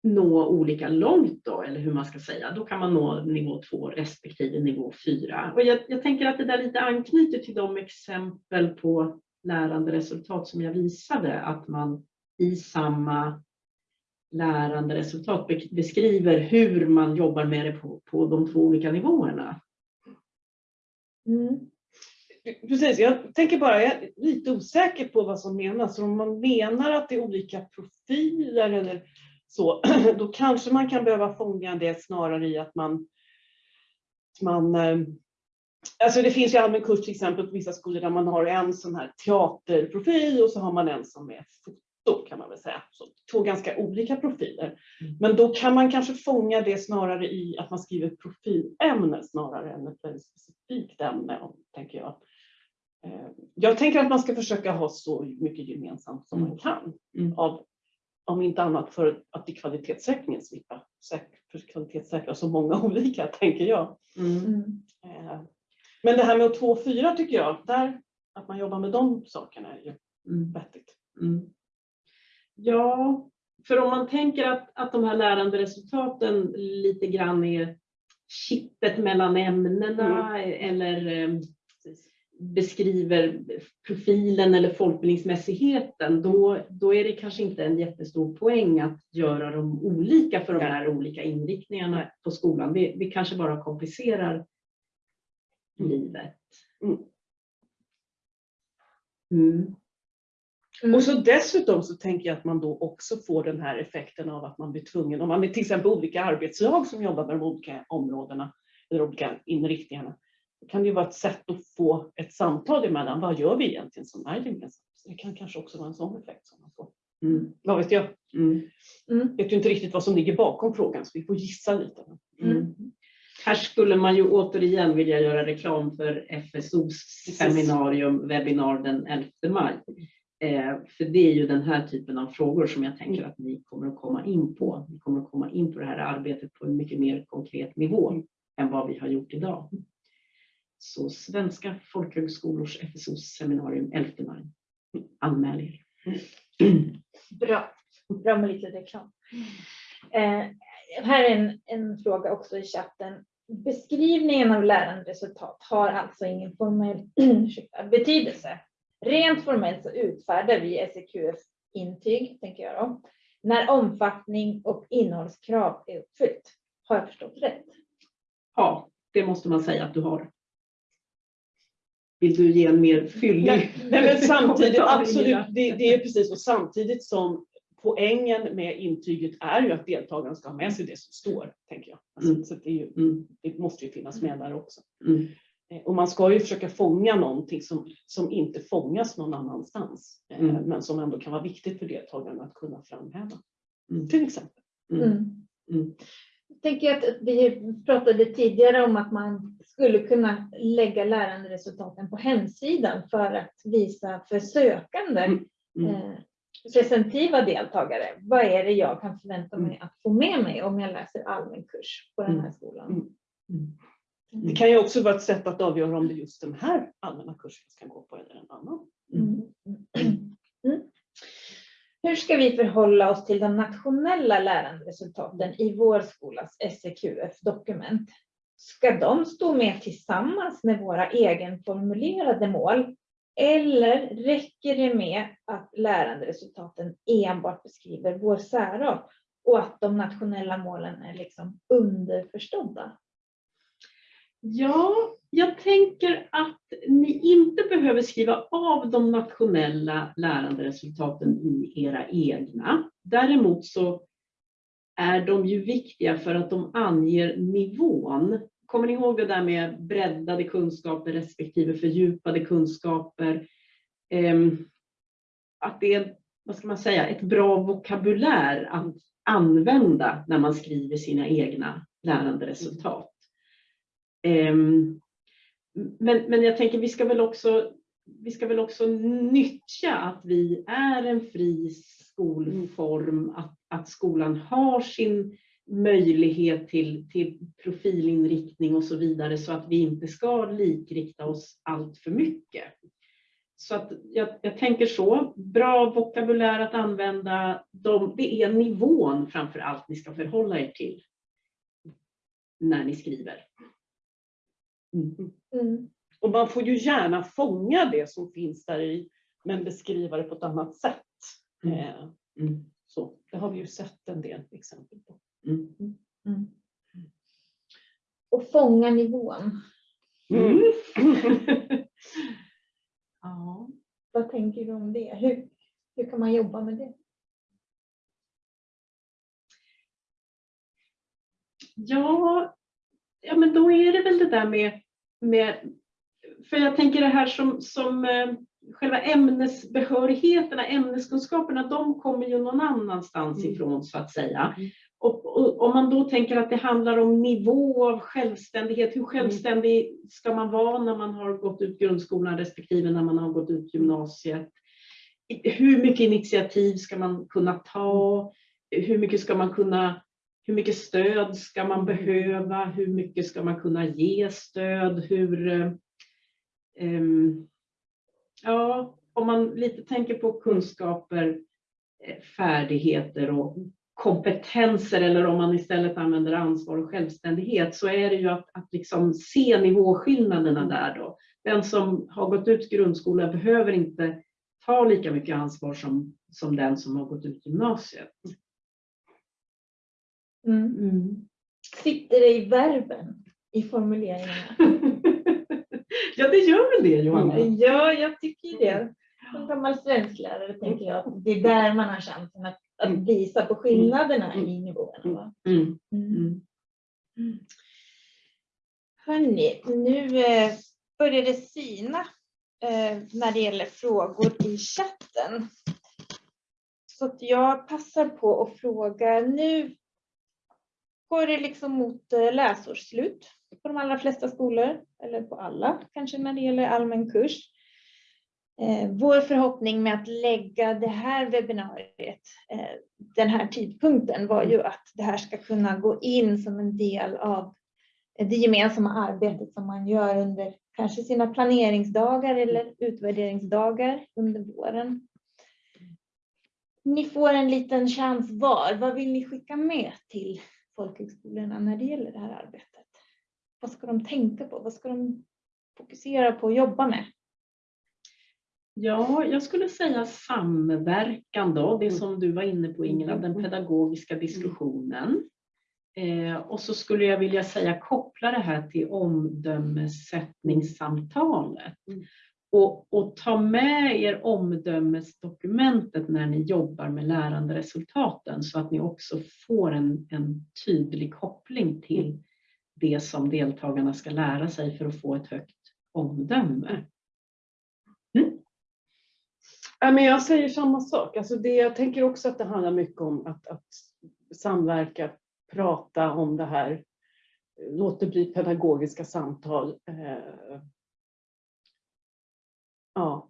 nå olika långt då, eller hur man ska säga. Då kan man nå nivå 2 respektive nivå 4. Och jag, jag tänker att det där lite anknyter till de exempel på läranderesultat som jag visade, att man i samma läranderesultat beskriver hur man jobbar med det på, på de två olika nivåerna. Mm. Precis, jag tänker bara, jag är lite osäker på vad som menas. Om man menar att det är olika profiler eller så, då kanske man kan behöva fånga det snarare i att man, man eh, Alltså det finns ju allmän kurs till exempel på vissa skolor där man har en sån här teaterprofil och så har man en som är foto kan man väl säga. Så två ganska olika profiler. Mm. Men då kan man kanske fånga det snarare i att man skriver profilämne snarare än ett specifikt ämne, tänker jag. Eh, Jag tänker att man ska försöka ha så mycket gemensamt som man Mm. kan. Mm. Av, om inte annat för att i kvalitetssäkringen slippa kvalitetssäkra så många olika, tänker jag. Mm. Eh, Men det här med 2 och 4 tycker jag, där, att man jobbar med de sakerna är ju Mm. vettigt. Mm. Ja, för om man tänker att, att de här läranderesultaten lite grann är kittet mellan ämnena eller eh, beskriver profilen eller folkbildningsmässigheten, då, då är det kanske inte en jättestor poäng att göra dem olika för de här olika inriktningarna på skolan. Det, det kanske bara komplicerar livet. Mm. Mm. Mm. Och så dessutom så tänker jag att man då också får den här effekten av att man blir tvungen, om man är till exempel olika arbetslag som jobbar med de olika områdena eller olika inriktningarna, kan det ju vara ett sätt att få ett samtal emellan. Vad gör vi egentligen som är gemensamt? Så det kan kanske också vara en sån effekt som man får. Mm. Vad vet jag? Mm. Mm. vet ju inte riktigt vad som ligger bakom frågan så vi får gissa lite. Mm. Här skulle man ju återigen vilja göra reklam för FSOs seminarium, webbinar den 11 maj. Eh, för det är ju den här typen av frågor som jag tänker att ni kommer att komma in på. Vi kommer att komma in på det här arbetet på en mycket mer konkret nivå än vad vi har gjort idag. Så Svenska folkhögskolors FSOs seminarium 11 maj. Anmäl er. Bra, bra med lite reklam. Eh, här är en, en fråga också i chatten. Beskrivningen av läranderesultat har alltså ingen formell betydelse. Rent formellt så utfärdar vi SEQF-intyg, tänker jag då, när omfattning och innehållskrav är uppfyllt. Har jag förstått rätt? Ja, det måste man säga att du har. Vill du ge en mer fyllig? Nej, men samtidigt, absolut, det, det är precis så. Samtidigt som poängen med intyget är ju att deltagaren ska ha med sig det som står, tänker jag. Alltså, Mm. Så det, är ju, Mm, det måste ju finnas med där också. mm, Eh, Och man ska ju försöka fånga någonting som, som inte fångas någon annanstans, eh, Mm. men som ändå kan vara viktigt för deltagaren att kunna framhäva. Mm. Till exempel. Tänker att vi pratade tidigare om att man skulle kunna lägga läranderesultaten på hemsidan för att visa för sökande Mm, mm. eh, presentativa deltagare. Vad är det jag kan förvänta mig Mm. att få med mig om jag läser allmän kurs på den här Mm. skolan? Det kan ju också vara ett sätt att avgöra om det är just den här allmänna kursen ska gå på eller en annan. Mm. Mm. Hur ska vi förhålla oss till de nationella läranderesultaten i vår skolas SEQF-dokument? Ska de stå med tillsammans med våra egenformulerade mål? Eller räcker det med att läranderesultaten enbart beskriver vår särart och att de nationella målen är liksom underförstådda? Ja, jag tänker att ni inte behöver skriva av de nationella läranderesultaten i era egna. Däremot så är de ju viktiga för att de anger nivån. Kommer ni ihåg det där med breddade kunskaper respektive fördjupade kunskaper? Ehm, att det är, vad ska man säga, ett bra vokabulär att använda när man skriver sina egna läranderesultat. Ehm, Men, men jag tänker vi ska väl också vi ska väl också nyttja att vi är en fri skolform, att, att skolan har sin möjlighet till, till profilinriktning och så vidare så att vi inte ska likrikta oss allt för mycket. Så att jag, jag tänker så, bra vokabulär att använda, de, det är nivån framför allt ni ska förhålla er till när ni skriver. Mm. Mm. Och man får ju gärna fånga det som finns där i, men beskriva det på ett annat sätt. Mm. Eh, Mm. Så, det har vi ju sett en del exempel på. Mm. Mm. Och fånga nivån. Mm. ja. Vad tänker du om det? Hur, hur kan man jobba med det? Ja, ja, men då är det väl det där med, med för jag tänker det här som, som eh, själva ämnesbehörigheterna, ämneskunskaperna, de kommer ju någon annanstans Mm. ifrån så att säga. Mm. Och, och om man då tänker att det handlar om nivå av självständighet, hur självständig ska man vara när man har gått ut grundskolan respektive när man har gått ut gymnasiet? Hur mycket initiativ ska man kunna ta? Hur mycket ska man kunna hur mycket stöd ska man behöva? Hur mycket ska man kunna ge stöd? Hur, ehm, ja, om man lite tänker på kunskaper, eh, färdigheter och kompetenser eller om man istället använder ansvar och självständighet så är det ju att, att liksom se nivåskillnaderna där då. Den som har gått ut grundskolan behöver inte ta lika mycket ansvar som, som den som har gått ut gymnasiet. Mm. Sitter det i verben i formuleringarna? ja, det gör väl det Johanna? Ja, jag tycker det. Som gammal svensklärare tänker jag att det är där man har chansen att, att visa på skillnaderna i nivåerna. Va? Mm. Mm. Mm. Hörni, nu eh, börjar det sina eh, när det gäller frågor i chatten. Så jag passar på att fråga nu går det liksom mot eh, läsårsslut på de allra flesta skolor, eller på alla kanske när det gäller allmän kurs. Eh, vår förhoppning med att lägga det här webbinariet, eh, den här tidpunkten, var ju att det här ska kunna gå in som en del av det gemensamma arbetet som man gör under kanske sina planeringsdagar eller utvärderingsdagar under våren. Ni får en liten chans var. Vad vill ni skicka med till folkhögskolorna när det gäller det här arbetet? Vad ska de tänka på? Vad ska de fokusera på och jobba med? Ja, jag skulle säga samverkan då, det som du var inne på Ingela, den pedagogiska diskussionen. Eh, och så skulle jag vilja säga koppla det här till omdömessättningssamtalet. Mm. Och, och ta med er omdömesdokumentet när ni jobbar med läranderesultaten så att ni också får en, en tydlig koppling till det som deltagarna ska lära sig för att få ett högt omdöme. Mm. Ja, men jag säger samma sak. Alltså det, jag tänker också att det handlar mycket om att, att samverka, prata om det här. Låt det bli pedagogiska samtal. Eh, Ja.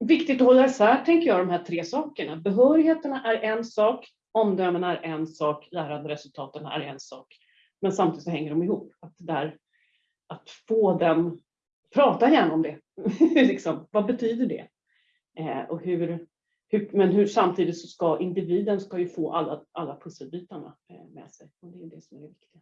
Viktigt att hålla isär, tänker jag, de här tre sakerna. Behörigheterna är en sak, omdömena är en sak, läranderesultaten är en sak. Men samtidigt så hänger de ihop. Att, där, att få den, prata gärna om det. liksom, vad betyder det? Eh, och hur, hur, men hur samtidigt så ska individen ska ju få alla, alla pusselbitarna eh, med sig. Och det är det som är det viktiga.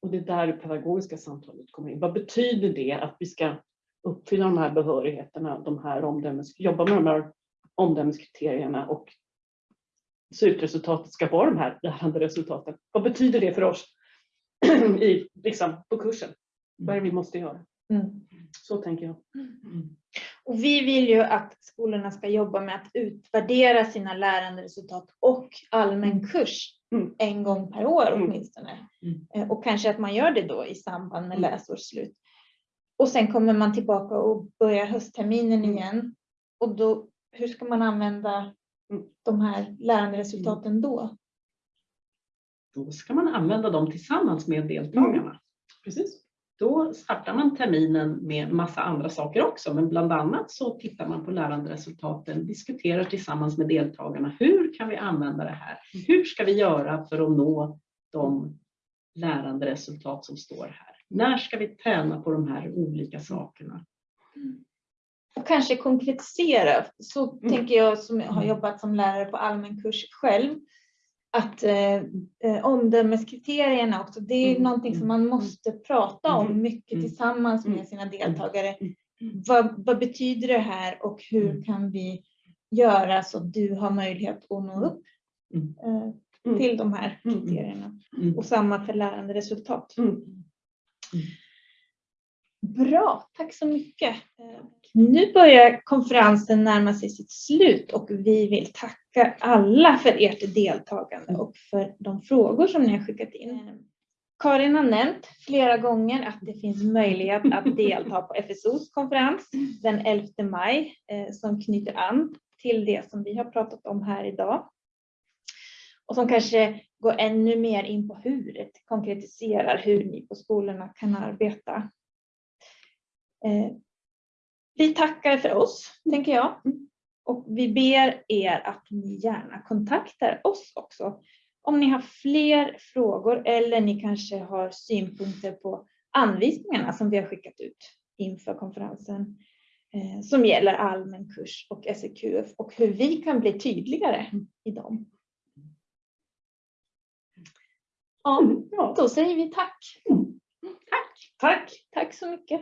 Och det är där det pedagogiska samtalet kommer in. Vad betyder det att vi ska uppfylla de här behörigheterna, de här omdömes, jobba med de här omdömeskriterierna och slutresultatet ska vara de här läranderesultaten. Vad betyder det för oss i, liksom, på kursen? Vad är det vi måste göra? Mm. Så tänker jag. Och vi vill ju att skolorna ska jobba med att utvärdera sina läranderesultat och allmän kurs Mm. en gång per år Mm. åtminstone. Mm. Eh, Och kanske att man gör det då i samband med Mm. läsårsslut. Och sen kommer man tillbaka och börjar höstterminen Mm. igen. Och då, hur ska man använda Mm. de här läranderesultaten då? Då ska man använda dem tillsammans med deltagarna. Precis. Då startar man terminen med massa andra saker också, men bland annat så tittar man på läranderesultaten, diskuterar tillsammans med deltagarna. Hur kan vi använda det här? Hur ska vi göra för att nå de läranderesultat som står här? När ska vi träna på de här olika sakerna? Och kanske konkretisera. Så Mm. tänker jag som har jobbat som lärare på allmän kurs själv. Att eh, eh, omdömeskriterierna också, det är Mm. någonting som man måste prata om Mm. mycket Mm. tillsammans med Mm. sina deltagare. Vad, vad betyder det här och hur kan vi göra så att du har möjlighet att nå upp eh, till de här kriterierna. Och samma för läranderesultat. Mm. Bra, tack så mycket. Nu börjar konferensen närma sig sitt slut och vi vill tacka alla för ert deltagande och för de frågor som ni har skickat in. Eh, Karin har nämnt flera gånger att det finns möjlighet att delta på FSOs konferens den 11 maj eh, som knyter an till det som vi har pratat om här idag. Och som kanske går ännu mer in på hur det konkretiserar hur ni på skolorna kan arbeta. Eh, Vi tackar för oss, tänker jag. Och vi ber er att ni gärna kontaktar oss också. Om ni har fler frågor eller ni kanske har synpunkter på anvisningarna som vi har skickat ut inför konferensen. eh, Som gäller allmän kurs och SEQF och hur vi kan bli tydligare i dem. Ja, då säger vi tack. Tack. Tack så mycket.